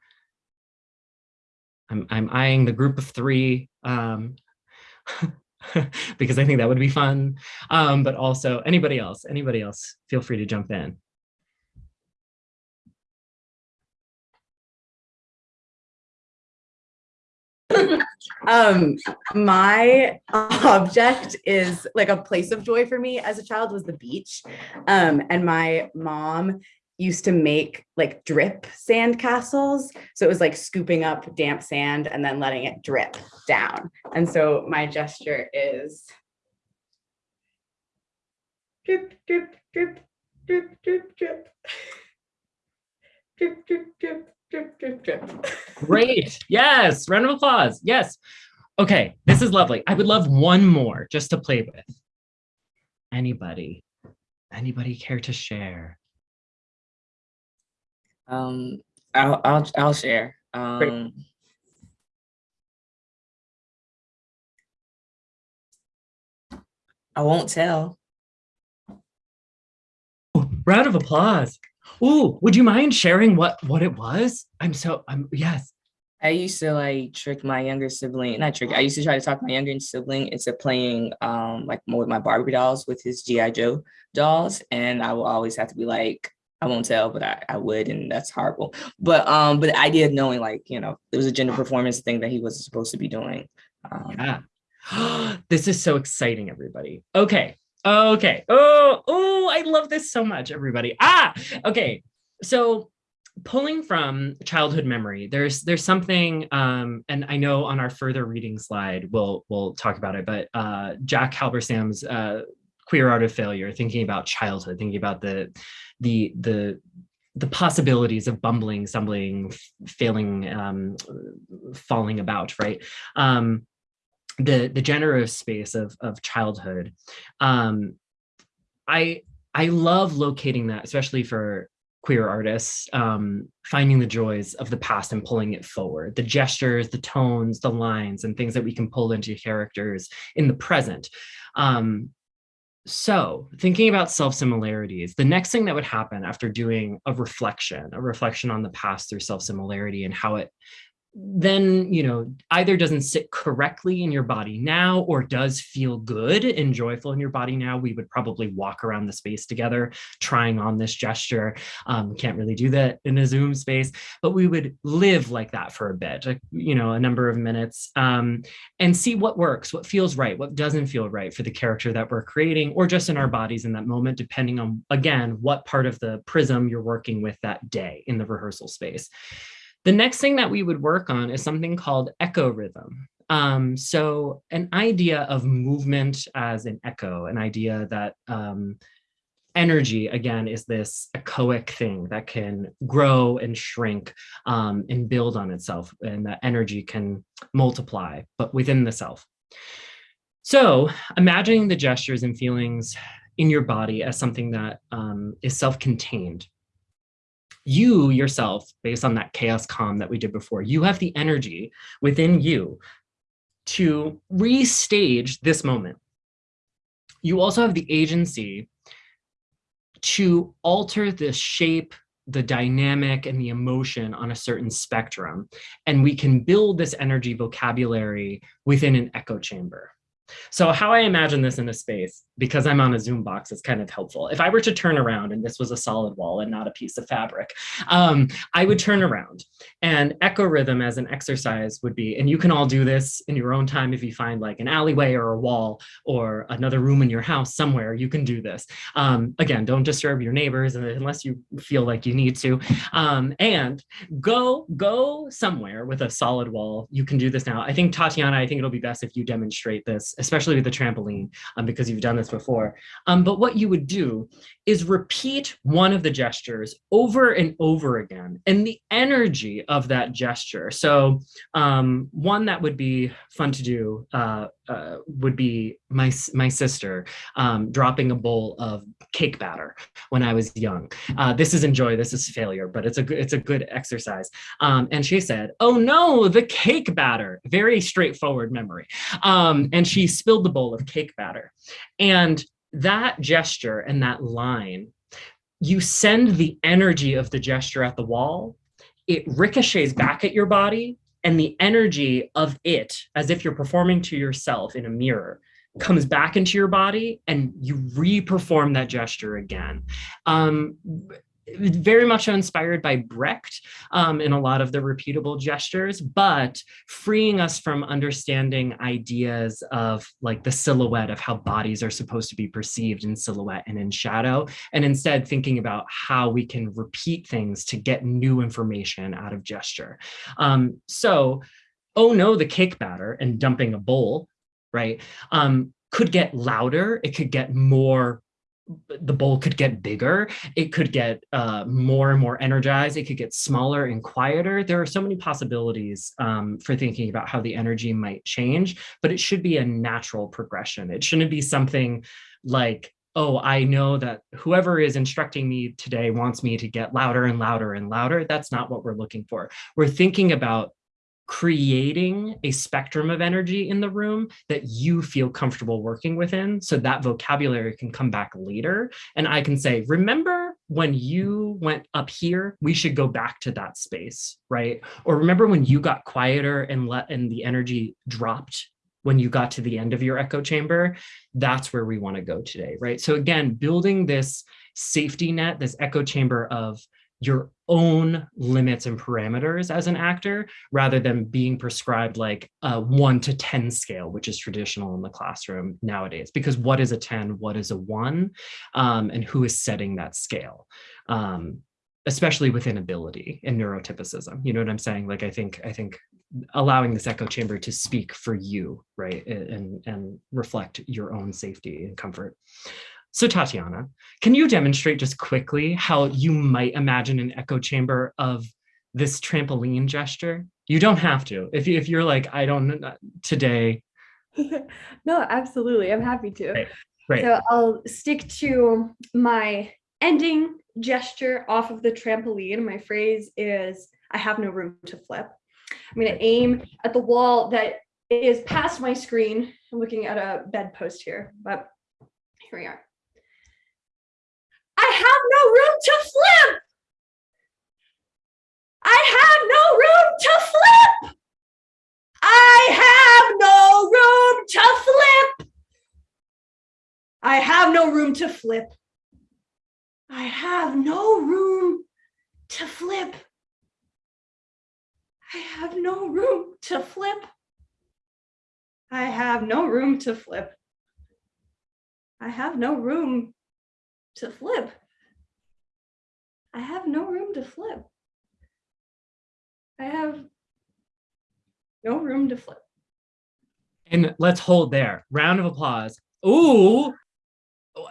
I'm, I'm eyeing the group of three um, because I think that would be fun, um, but also anybody else, anybody else, feel free to jump in. um my object is like a place of joy for me as a child was the beach um and my mom used to make like drip sand castles. So it was like scooping up damp sand and then letting it drip down. And so my gesture is drip, drip, drip, drip, drip, drip. Drip, drip, drip, drip, drip, drip. Great. Yes. Round of applause. Yes. Okay. This is lovely. I would love one more just to play with. Anybody? Anybody care to share? Um, I'll I'll I'll share. Um, I won't tell. Round of applause. Ooh, would you mind sharing what what it was? I'm so I'm yes. I used to like trick my younger sibling, not trick. I used to try to talk my younger sibling into playing um like more with my Barbie dolls with his GI Joe dolls, and I will always have to be like, I won't tell, but I, I would, and that's horrible. But um, but the idea of knowing like you know it was a gender performance thing that he wasn't supposed to be doing. Um, Yeah. this is so exciting, everybody. Okay. Okay. Oh, oh, I love this so much, everybody. Ah, okay. So pulling from childhood memory, there's there's something, um, and I know on our further reading slide, we'll we'll talk about it, but uh, Jack Halberstam's uh, Queer Art of Failure, thinking about childhood, thinking about the the the the possibilities of bumbling, stumbling, failing, um, falling about, right? Um, the the generous space of of childhood. Um i i love locating that especially for queer artists um finding the joys of the past and pulling it forward. The gestures the tones the lines and things that we can pull into characters in the present. Um so thinking about self-similarities, the next thing that would happen after doing a reflection, a reflection on the past through self-similarity and how it then you know either doesn't sit correctly in your body now or does feel good and joyful in your body now we would probably walk around the space together trying on this gesture. Um, can't really do that in a zoom space but we would live like that for a bit you know a number of minutes um, and see what works what feels right what doesn't feel right for the character that we're creating or just in our bodies in that moment depending on again what part of the prism you're working with that day in the rehearsal space the next thing that we would work on is something called echo rhythm. Um, so an idea of movement as an echo, an idea that um, energy, again, is this echoic thing that can grow and shrink um, and build on itself, and that energy can multiply, but within the self. So imagining the gestures and feelings in your body as something that um, is self-contained you yourself, based on that chaos calm that we did before, you have the energy within you to restage this moment. You also have the agency to alter the shape, the dynamic, and the emotion on a certain spectrum. And we can build this energy vocabulary within an echo chamber. So how I imagine this in a space, because I'm on a Zoom box, is kind of helpful. If I were to turn around and this was a solid wall and not a piece of fabric, um, I would turn around and echo rhythm as an exercise would be, and you can all do this in your own time if you find like an alleyway or a wall or another room in your house somewhere, you can do this. Um, again, don't disturb your neighbors unless you feel like you need to. Um, and go, go somewhere with a solid wall. You can do this now. I think Tatiana, I think it'll be best if you demonstrate this especially with the trampoline, um, because you've done this before. Um, but what you would do is repeat one of the gestures over and over again and the energy of that gesture. So um, one that would be fun to do uh, uh, would be my, my sister um, dropping a bowl of cake batter when I was young. Uh, this is enjoy, this is failure, but it's a good, it's a good exercise. Um, and she said, oh no, the cake batter, very straightforward memory. Um, and she spilled the bowl of cake batter. And that gesture and that line, you send the energy of the gesture at the wall, it ricochets back at your body and the energy of it, as if you're performing to yourself in a mirror, comes back into your body and you re-perform that gesture again. Um, very much inspired by Brecht um, in a lot of the repeatable gestures, but freeing us from understanding ideas of like the silhouette of how bodies are supposed to be perceived in silhouette and in shadow, and instead thinking about how we can repeat things to get new information out of gesture. Um, so, oh no, the cake batter and dumping a bowl, right, um, could get louder, it could get more the bowl could get bigger, it could get uh, more and more energized, it could get smaller and quieter. There are so many possibilities um, for thinking about how the energy might change, but it should be a natural progression. It shouldn't be something like, oh, I know that whoever is instructing me today wants me to get louder and louder and louder. That's not what we're looking for. We're thinking about creating a spectrum of energy in the room that you feel comfortable working within so that vocabulary can come back later and I can say, remember when you went up here, we should go back to that space, right? Or remember when you got quieter and let and the energy dropped when you got to the end of your echo chamber, that's where we want to go today, right? So again, building this safety net, this echo chamber of your own limits and parameters as an actor rather than being prescribed like a one to 10 scale, which is traditional in the classroom nowadays. Because what is a 10, what is a one, um, and who is setting that scale? Um, especially within ability and neurotypicism. You know what I'm saying? Like, I think, I think allowing this echo chamber to speak for you, right? And, and reflect your own safety and comfort. So Tatiana, can you demonstrate just quickly how you might imagine an echo chamber of this trampoline gesture? You don't have to. If, you, if you're like, I don't know uh, today. no, absolutely. I'm happy to. Great. Great. So I'll stick to my ending gesture off of the trampoline. My phrase is, I have no room to flip. I'm going to aim at the wall that is past my screen. I'm looking at a bedpost here, but here we are no room to flip. I have no room to flip. I have no room to flip. I have no room to flip. I have no room to flip. I have no room to flip. I have no room to flip. I have no room to flip. I have no room to flip. I have no room to flip. And let's hold there. Round of applause. Ooh,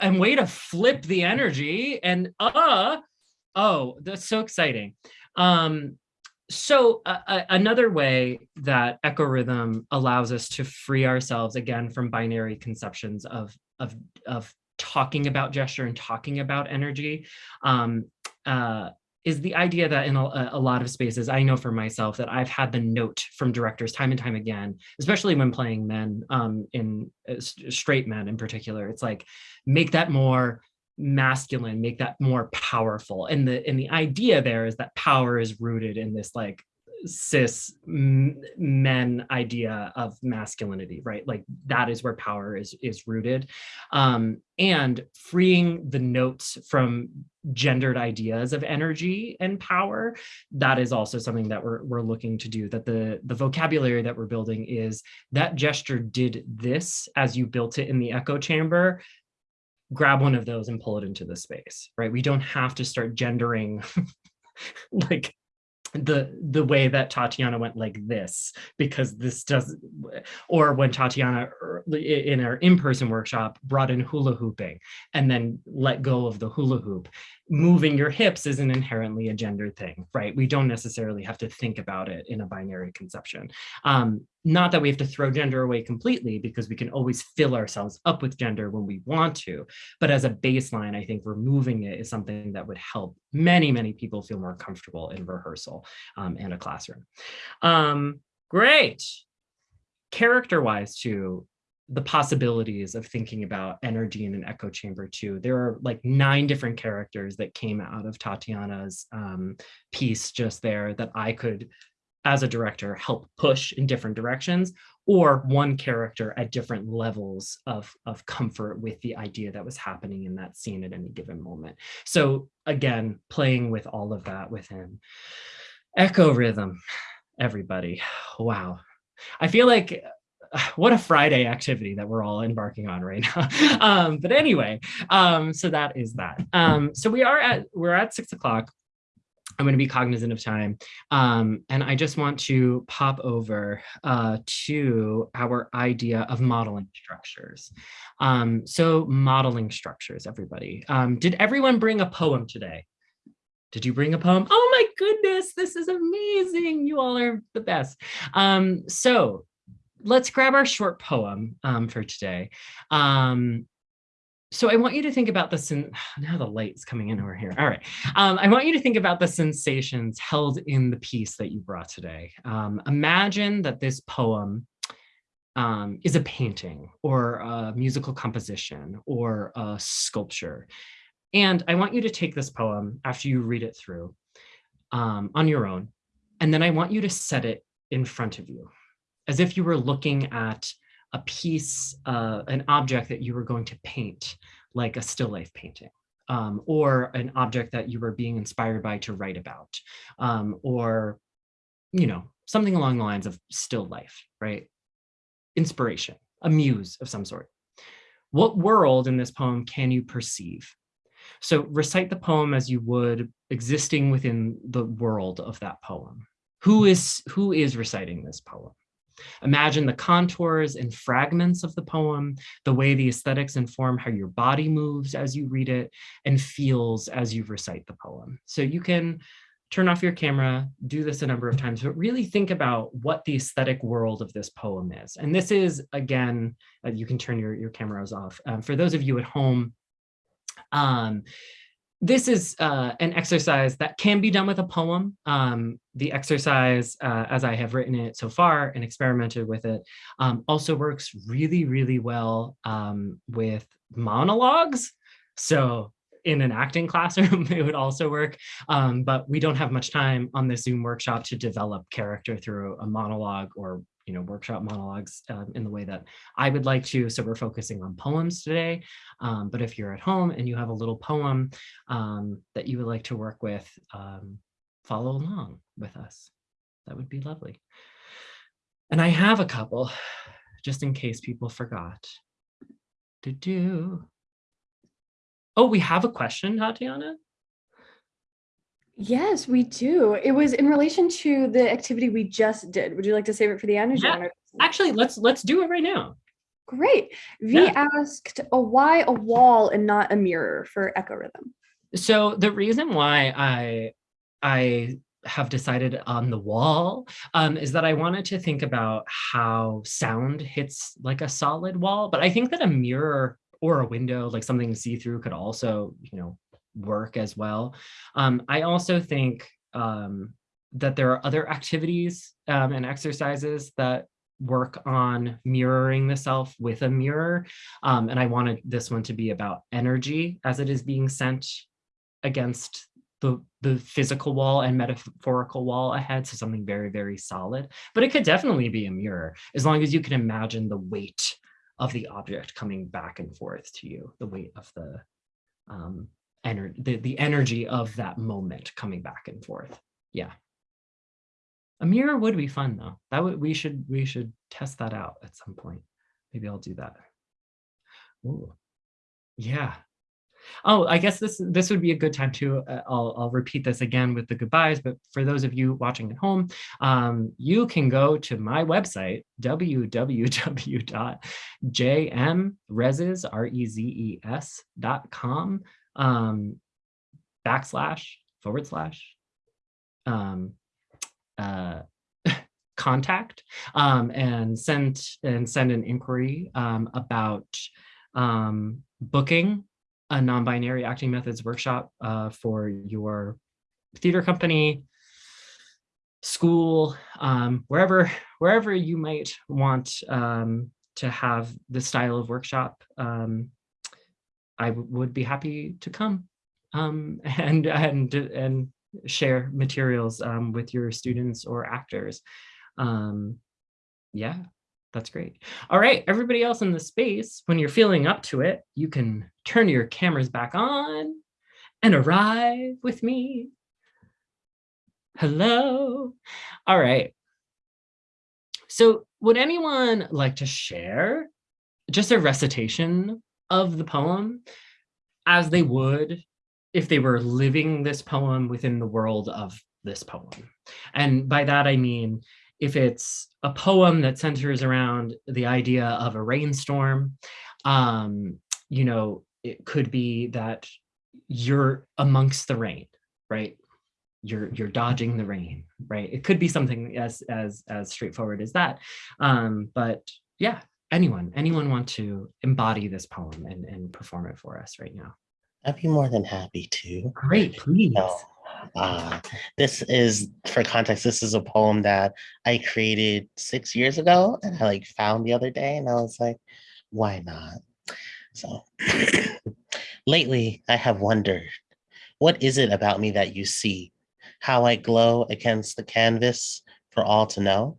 and way to flip the energy. And uh, oh, that's so exciting. Um, so uh, uh, another way that echo rhythm allows us to free ourselves again from binary conceptions of of of talking about gesture and talking about energy um, uh, is the idea that in a, a, lot of spaces, I know for myself that I've had the note from directors time and time again, especially when playing men um, in uh, straight men in particular, it's like, make that more masculine, make that more powerful. And the, and the idea there is that power is rooted in this like cis men idea of masculinity, right? Like that is where power is, is rooted. Um, and freeing the notes from gendered ideas of energy and power, that is also something that we're, we're looking to do, that the, the vocabulary that we're building is that gesture did this as you built it in the echo chamber, grab one of those and pull it into the space, right? We don't have to start gendering like the the way that Tatiana went like this because this does or when Tatiana er, our in our in-person workshop brought in hula hooping and then let go of the hula hoop moving your hips isn't inherently a gender thing right? We don't necessarily have to think about it in a binary conception. Um, not that we have to throw gender away completely because we can always fill ourselves up with gender when we want to but as a baseline i think removing it is something that would help many many people feel more comfortable in rehearsal um, and a classroom. Um, great. Character wise too the possibilities of thinking about energy in an echo chamber too. There are like nine different characters that came out of tatiana's um, piece just there that i could as a director help push in different directions or one character at different levels of, of comfort with the idea that was happening in that scene at any given moment. So again playing with all of that within echo rhythm everybody. Wow. I feel like what a Friday activity that we're all embarking on right now. um, but anyway, um, so that is that. Um, so we are at we're at six o'clock. I'm going to be cognizant of time. Um, and I just want to pop over uh, to our idea of modeling structures. Um, so modeling structures, everybody. Um, did everyone bring a poem today? Did you bring a poem? Oh my goodness, this is amazing. You all are the best. Um, so let's grab our short poem um, for today. Um, so I want you to think about this sen- now the light's coming in over here. All right. Um, I want you to think about the sensations held in the piece that you brought today. Um, imagine that this poem um, is a painting or a musical composition or a sculpture. And I want you to take this poem after you read it through um, on your own. And then I want you to set it in front of you as if you were looking at a piece, uh, an object that you were going to paint, like a still life painting, um, or an object that you were being inspired by to write about, um, or, you know, something along the lines of still life, right? Inspiration, a muse of some sort. What world in this poem can you perceive? So recite the poem as you would existing within the world of that poem. Who is, who is reciting this poem? Imagine the contours and fragments of the poem, the way the aesthetics inform how your body moves as you read it and feels as you recite the poem. So you can turn off your camera, do this a number of times, but really think about what the aesthetic world of this poem is. And this is, again, uh, you can turn your, your cameras off. Um, for those of you at home, um, this is uh, an exercise that can be done with a poem. Um, the exercise, uh, as I have written it so far and experimented with it, um, also works really, really well um, with monologues. So in an acting classroom, it would also work, um, but we don't have much time on this Zoom workshop to develop character through a monologue or you know, workshop monologues um, in the way that I would like to. So we're focusing on poems today. Um, but if you're at home and you have a little poem um, that you would like to work with, um, follow along with us. That would be lovely. And I have a couple, just in case people forgot. Do do. Oh, we have a question, Tatiana? Yes, we do. It was in relation to the activity we just did. Would you like to save it for the end? or do you Yeah. Actually, let's let's do it right now. Great. V Yeah. asked, oh, why a wall and not a mirror for echo rhythm? So the reason why I I have decided on the wall um, is that I wanted to think about how sound hits like a solid wall, but I think that a mirror or a window, like something see-through, could also, you know, work as well. Um, I also think um, that there are other activities um, and exercises that work on mirroring the self with a mirror. Um, and I wanted this one to be about energy as it is being sent against the, the physical wall and metaphorical wall ahead. So something very, very solid, but it could definitely be a mirror as long as you can imagine the weight of the object coming back and forth to you, the weight of the, um, ener the, the energy of that moment coming back and forth. Yeah. A mirror would be fun though. That would, we should, we should test that out at some point. Maybe I'll do that. Ooh. Yeah. Oh, I guess this this would be a good time to. Uh, I'll I'll repeat this again with the goodbyes. But for those of you watching at home, um, you can go to my website www.jmrezes um, backslash forward slash um, uh, contact um, and send and send an inquiry um, about um, booking a non-binary acting methods workshop uh, for your theater company, school, um, wherever wherever you might want um, to have this style of workshop. Um, I would be happy to come um, and and and share materials um, with your students or actors. Um, yeah, that's great. All right, everybody else in the space, when you're feeling up to it, you can turn your cameras back on and arrive with me. Hello. All right. So would anyone like to share just a recitation of the poem as they would if they were living this poem within the world of this poem? And by that, I mean, if it's a poem that centers around the idea of a rainstorm, um, you know, it could be that you're amongst the rain, right? You're you're dodging the rain, right? It could be something as as as straightforward as that. Um, but yeah, anyone, anyone want to embody this poem and, and perform it for us right now? I'd be more than happy to. Great, please. So, uh, this is, for context, this is a poem that I created six years ago and I like found the other day and I was like, why not? So lately I have wondered, what is it about me that you see? How I glow against the canvas for all to know?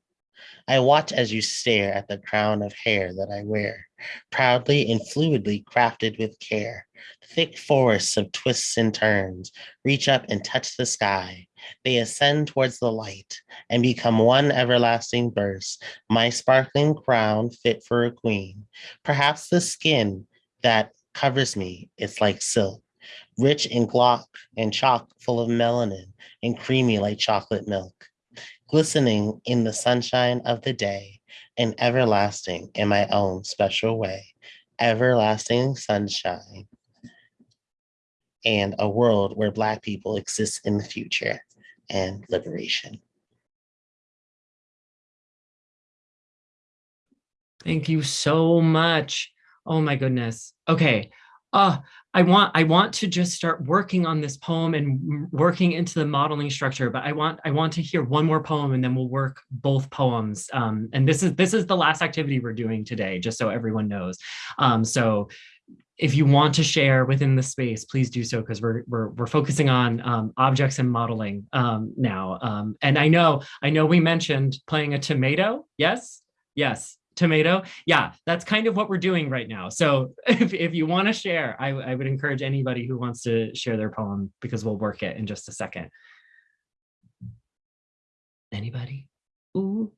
I watch as you stare at the crown of hair that I wear, proudly and fluidly crafted with care. Thick forests of twists and turns reach up and touch the sky. They ascend towards the light and become one everlasting burst, my sparkling crown fit for a queen. Perhaps the skin that covers me is like silk, rich in glock and chalk full of melanin and creamy like chocolate milk, glistening in the sunshine of the day and everlasting in my own special way. Everlasting sunshine and a world where Black people exist in the future and liberation. Thank you so much. Oh my goodness. Okay. Uh, I want I want to just start working on this poem and working into the modeling structure, but I want I want to hear one more poem and then we'll work both poems. Um, and this is this is the last activity we're doing today, just so everyone knows. Um, so if you want to share within the space, please do so because we're, we're, we're focusing on um, objects and modeling um, now. Um, and I know, I know we mentioned playing a tomato. Yes, yes, tomato. Yeah, that's kind of what we're doing right now. So if, if you want to share, I, I would encourage anybody who wants to share their poem because we'll work it in just a second. Anybody? Ooh.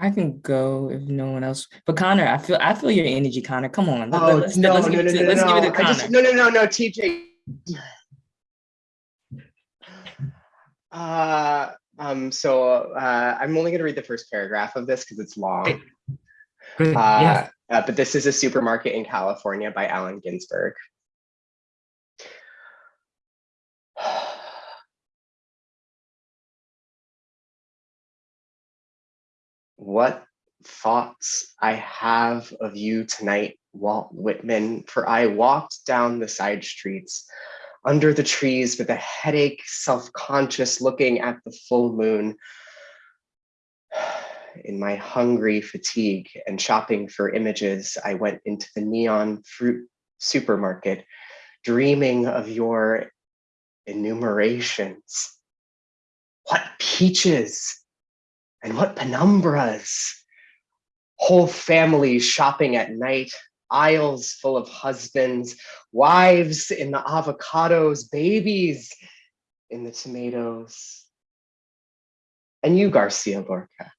I can go if no one else. But Connor, I feel I feel your energy, Connor. Come on. Oh, let's, no, let's, no, give, no, no, let's no, give it to Connor. Just, no, no, no, no, TJ. Uh, um, so uh, I'm only going to read the first paragraph of this because it's long. Good. Uh, yes. uh, but this is a supermarket in California by Allen Ginsberg. what thoughts I have of you tonight, Walt Whitman, for I walked down the side streets under the trees with a headache, self-conscious looking at the full moon in my hungry fatigue and shopping for images, I went into the neon fruit supermarket, dreaming of your enumerations. What peaches and what penumbras. Whole families shopping at night, aisles full of husbands, wives in the avocados, babies in the tomatoes. And you, Garcia Lorca,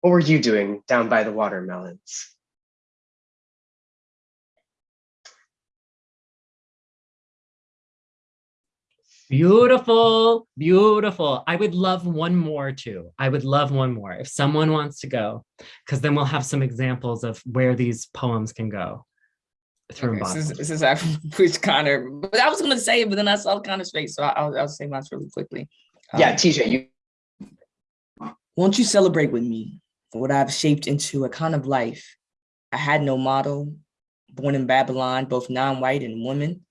what were you doing down by the watermelons? Beautiful, beautiful. I would love one more too. I would love one more if someone wants to go, because then we'll have some examples of where these poems can go. Through Okay, since, embodiment. since I pushed Connor, but I was gonna say it, but then I saw Connor's face, so I'll, I'll say mine really quickly. Yeah, Um, TJ, you Won't you celebrate with me what I've shaped into a kind of life? I had no model, born in Babylon, both non-white and woman.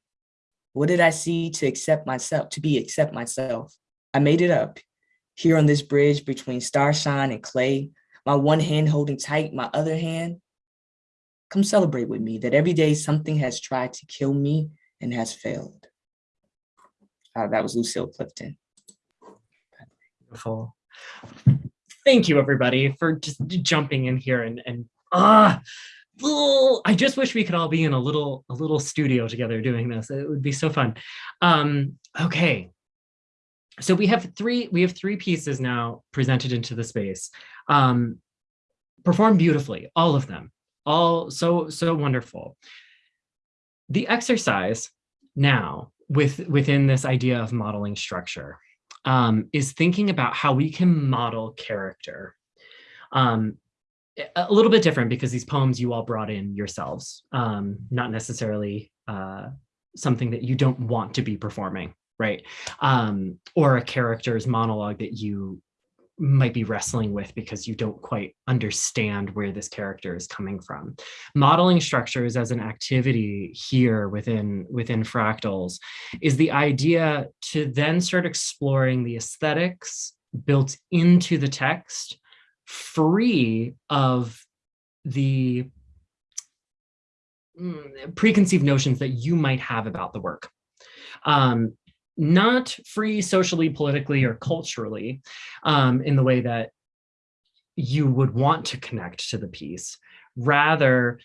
What did I see to accept myself, to be accept myself? I made it up here on this bridge between starshine and clay, my one hand holding tight, my other hand. Come celebrate with me that every day something has tried to kill me and has failed. Uh, that was Lucille Clifton. Beautiful. Thank you, everybody, for just jumping in here and and ah, I just wish we could all be in a little a little studio together doing this. It would be so fun. Um, okay. So we have three we have three pieces now presented into the space. Um, performed beautifully, all of them, all so so wonderful. The exercise now with within this idea of modeling structure um, is thinking about how we can model character. Um, a little bit different because these poems you all brought in yourselves, um, not necessarily uh, something that you don't want to be performing, right? Um, or a character's monologue that you might be wrestling with because you don't quite understand where this character is coming from. Modeling structures as an activity here within, within fractals is the idea to then start exploring the aesthetics built into the text, free of the mm, preconceived notions that you might have about the work. Um, not free socially, politically, or culturally um, in the way that you would want to connect to the piece, rather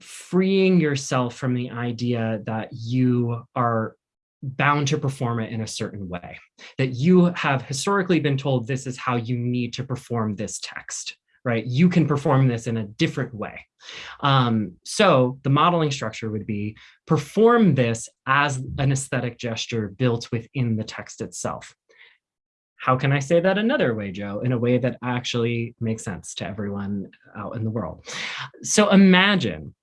freeing yourself from the idea that you are bound to perform it in a certain way, that you have historically been told this is how you need to perform this text, right? You can perform this in a different way. Um, so the modeling structure would be perform this as an aesthetic gesture built within the text itself. How can I say that another way, Joe, in a way that actually makes sense to everyone out in the world? So imagine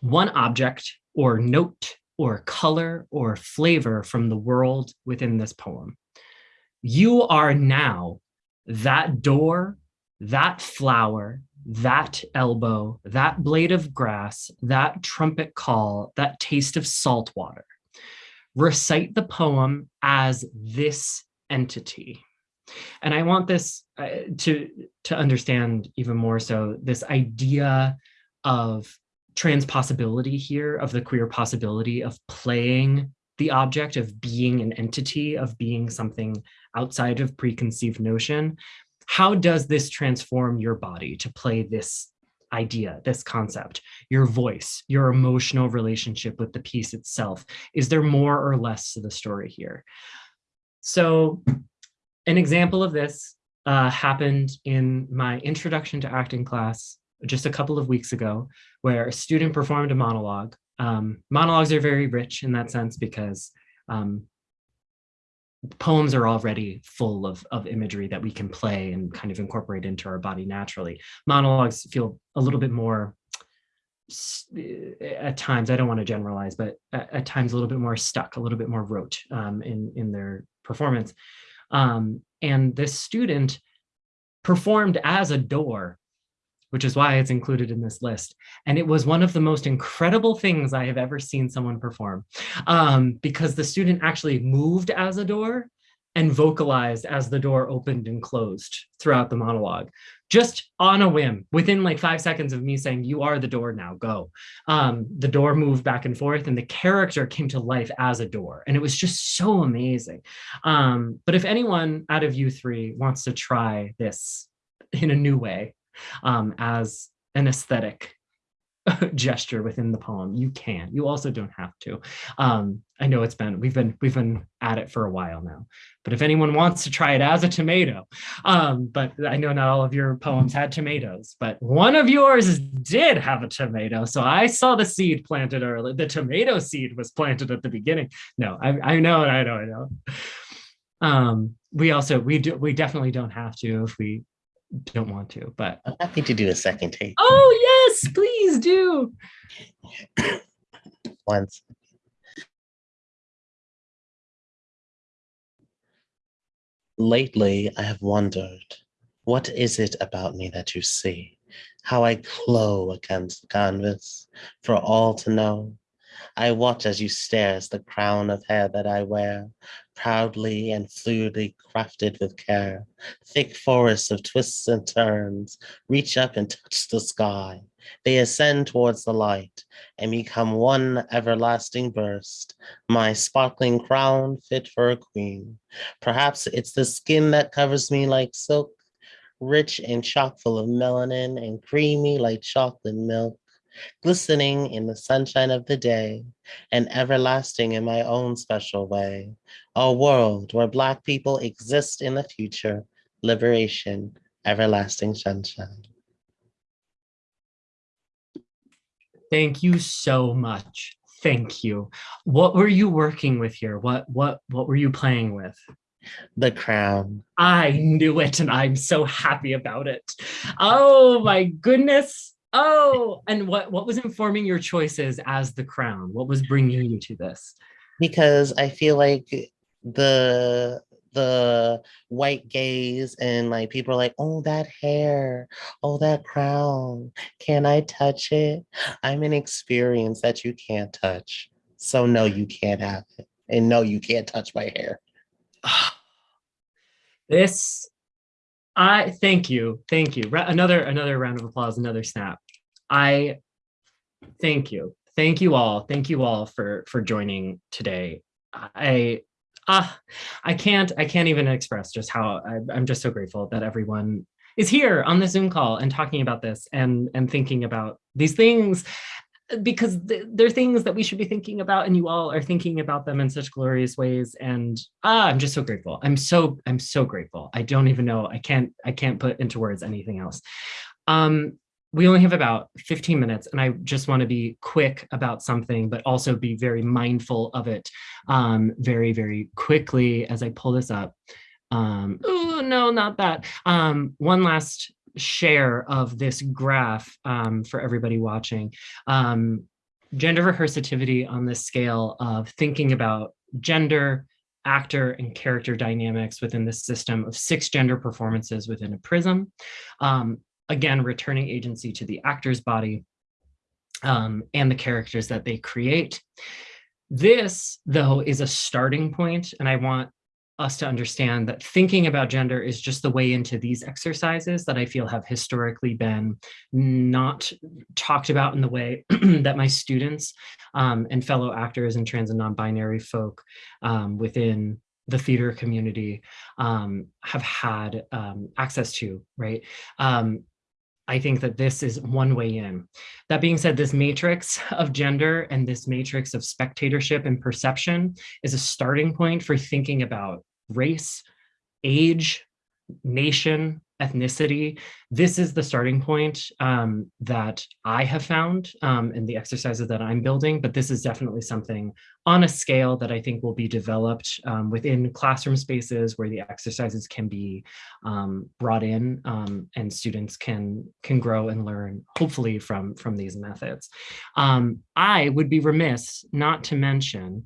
one object or note or color or flavor from the world within this poem. You are now that door, that flower, that elbow, that blade of grass, that trumpet call, that taste of salt water. Recite the poem as this entity. And I want this uh, to, to understand even more so this idea of transpossibility here, of the queer possibility of playing the object, of being an entity, of being something outside of preconceived notion. How does this transform your body to play this idea, this concept, your voice, your emotional relationship with the piece itself? Is there more or less to the story here? So an example of this uh, happened in my introduction to acting class just a couple of weeks ago, where a student performed a monologue. Um, monologues are very rich in that sense because um, poems are already full of, of imagery that we can play and kind of incorporate into our body naturally. Monologues feel a little bit more, at times, I don't want to generalize, but at, at times a little bit more stuck, a little bit more rote um, in, in their performance. Um, and this student performed as a door which is why it's included in this list. And it was one of the most incredible things I have ever seen someone perform um, because the student actually moved as a door and vocalized as the door opened and closed throughout the monologue, just on a whim, within like five seconds of me saying, you are the door now, go. Um, the door moved back and forth and the character came to life as a door. And it was just so amazing. Um, but if anyone out of you three wants to try this in a new way, um, as an aesthetic gesture within the poem, you can. You also don't have to. Um, I know it's been we've been we've been at it for a while now. But if anyone wants to try it as a tomato, um, but I know not all of your poems had tomatoes, but one of yours did have a tomato. So I saw the seed planted early. The tomato seed was planted at the beginning. No, I, I know, I know, I know. Um, we also we do we definitely don't have to if we don't want to, but I'm happy to do a second take. oh yes, please do. Once. Lately, I have wondered, what is it about me that you see? How I glow against the canvas for all to know. I watch as you stare as the crown of hair that I wear, proudly and fluidly crafted with care. Thick forests of twists and turns reach up and touch the sky. They ascend towards the light and become one everlasting burst. My sparkling crown fit for a queen. Perhaps it's the skin that covers me like silk, rich and chock full of melanin and creamy like chocolate milk glistening in the sunshine of the day and everlasting in my own special way. A world where Black people exist in the future, liberation, everlasting sunshine. Thank you so much. Thank you. What were you working with here? What what what were you playing with? The crown. I knew it and I'm so happy about it. Oh my goodness. Oh, and what what was informing your choices as the crown? What was bringing you to this? Because I feel like the the white gaze and like people are like, oh, that hair, oh, that crown, can I touch it? I'm an experience that you can't touch. So no, you can't have it. And no, you can't touch my hair. This I thank you. Thank you. Another another round of applause, another snap. I thank you. Thank you all. Thank you all for for joining today. I ah I can't I can't even express just how I, I'm just so grateful that everyone is here on the Zoom call and talking about this and and thinking about these things because th- they're things that we should be thinking about and you all are thinking about them in such glorious ways and ah, i'm just so grateful. I'm so i'm so grateful. I don't even know i can't i can't put into words anything else. Um we only have about 15 minutes and i just want to be quick about something but also be very mindful of it um very very quickly as i pull this up. Um oh no not that. um one last share of this graph um, for everybody watching. Um, gender rehearsativity on the scale of thinking about gender, actor, and character dynamics within the system of six gender performances within a prism. Um, again, returning agency to the actor's body um, and the characters that they create. This, though, is a starting point, and I want us to understand that thinking about gender is just the way into these exercises that I feel have historically been not talked about in the way that my students um, and fellow actors and trans and non-binary folk um, within the theater community um, have had um, access to, right? Um, I think that this is one way in. That being said, this matrix of gender and this matrix of spectatorship and perception is a starting point for thinking about race, age, nation, ethnicity. This is the starting point um, that I have found um, in the exercises that I'm building, but this is definitely something on a scale that I think will be developed um, within classroom spaces where the exercises can be um, brought in um, and students can can grow and learn hopefully from from these methods. Um, I would be remiss not to mention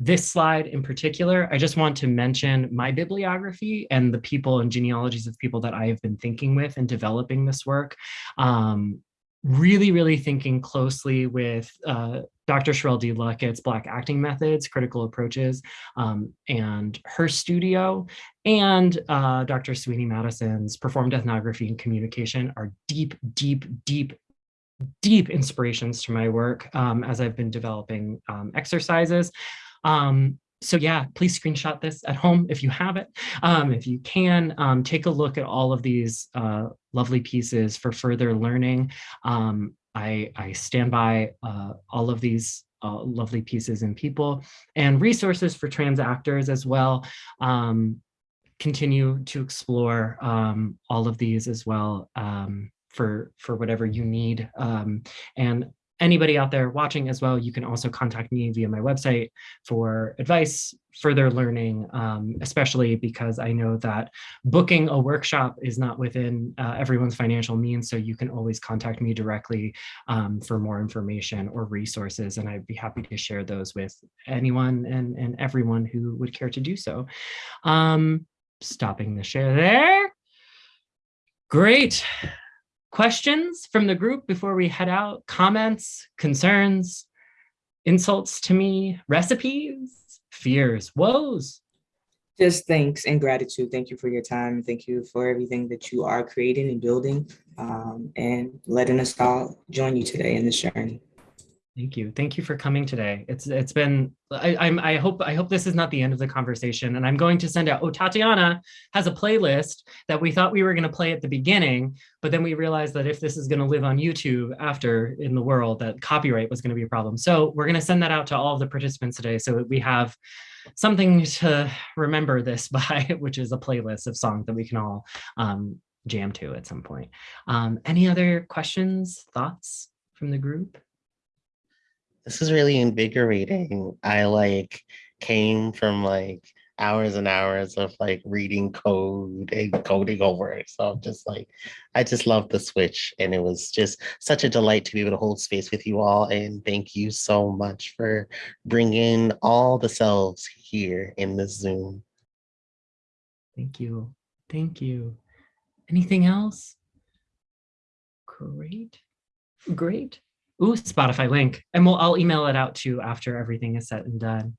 this slide in particular. I just want to mention my bibliography and the people and genealogies of people that I have been thinking with and developing this work. Um, really, really thinking closely with uh, Dr. Sharrell D. Luckett's Black Acting Methods, Critical Approaches, um, and her studio, and uh, Dr. Soyini Madison's Performed Ethnography and Communication are deep, deep, deep deep inspirations to my work um, as I've been developing um, exercises. Um, so yeah, please screenshot this at home if you have it. Um, if you can, um, take a look at all of these uh, lovely pieces for further learning. Um, I, I stand by uh, all of these uh, lovely pieces and people and resources for trans actors as well. Um, continue to explore um, all of these as well um, for, for whatever you need. And anybody out there watching as well, you can also contact me via my website for advice, further learning, um, especially because I know that booking a workshop is not within uh, everyone's financial means. So you can always contact me directly um, for more information or resources. And I'd be happy to share those with anyone and, and everyone who would care to do so. Um, stopping the share there. Great. Questions from the group before we head out? Comments, concerns, insults to me, recipes, fears, woes? Just thanks and gratitude. Thank you for your time. Thank you for everything that you are creating and building um, and letting us all join you today in this journey. Thank you. Thank you for coming today. It's it's been I, I'm I hope I hope this is not the end of the conversation. And I'm going to send out. Oh, Tatiana has a playlist that we thought we were going to play at the beginning, but then we realized that if this is going to live on YouTube after in the world, that copyright was going to be a problem. So we're going to send that out to all of the participants today, so that we have something to remember this by, which is a playlist of songs that we can all um, jam to at some point. Um, any other questions, thoughts from the group? This is really invigorating. I like came from like hours and hours of like reading code and coding over. So I'm just like, I just love the switch. And it was just such a delight to be able to hold space with you all. And thank you so much for bringing all the selves here in this Zoom. Thank you. Thank you. Anything else? Great. Great. Ooh, Spotify link. And we'll I'll email it out to you after everything is said and done.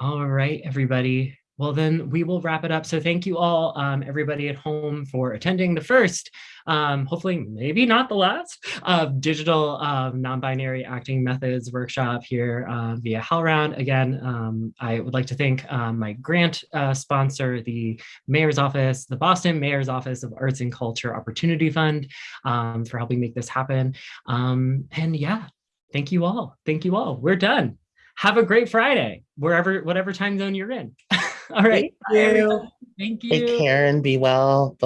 All right, everybody. Well, then we will wrap it up. So thank you all, um, everybody at home for attending the first, um, hopefully maybe not the last, uh, digital um, non-binary acting methods workshop here uh, via HowlRound. Again, um, I would like to thank um, my grant uh, sponsor, the Mayor's Office, the Boston Mayor's Office of Arts and Culture Opportunity Fund um, for helping make this happen. and yeah, thank you all. Thank you all. We're done. Have a great Friday, wherever, whatever time zone you're in. All right. Thank you. Thank you. Take care and be well.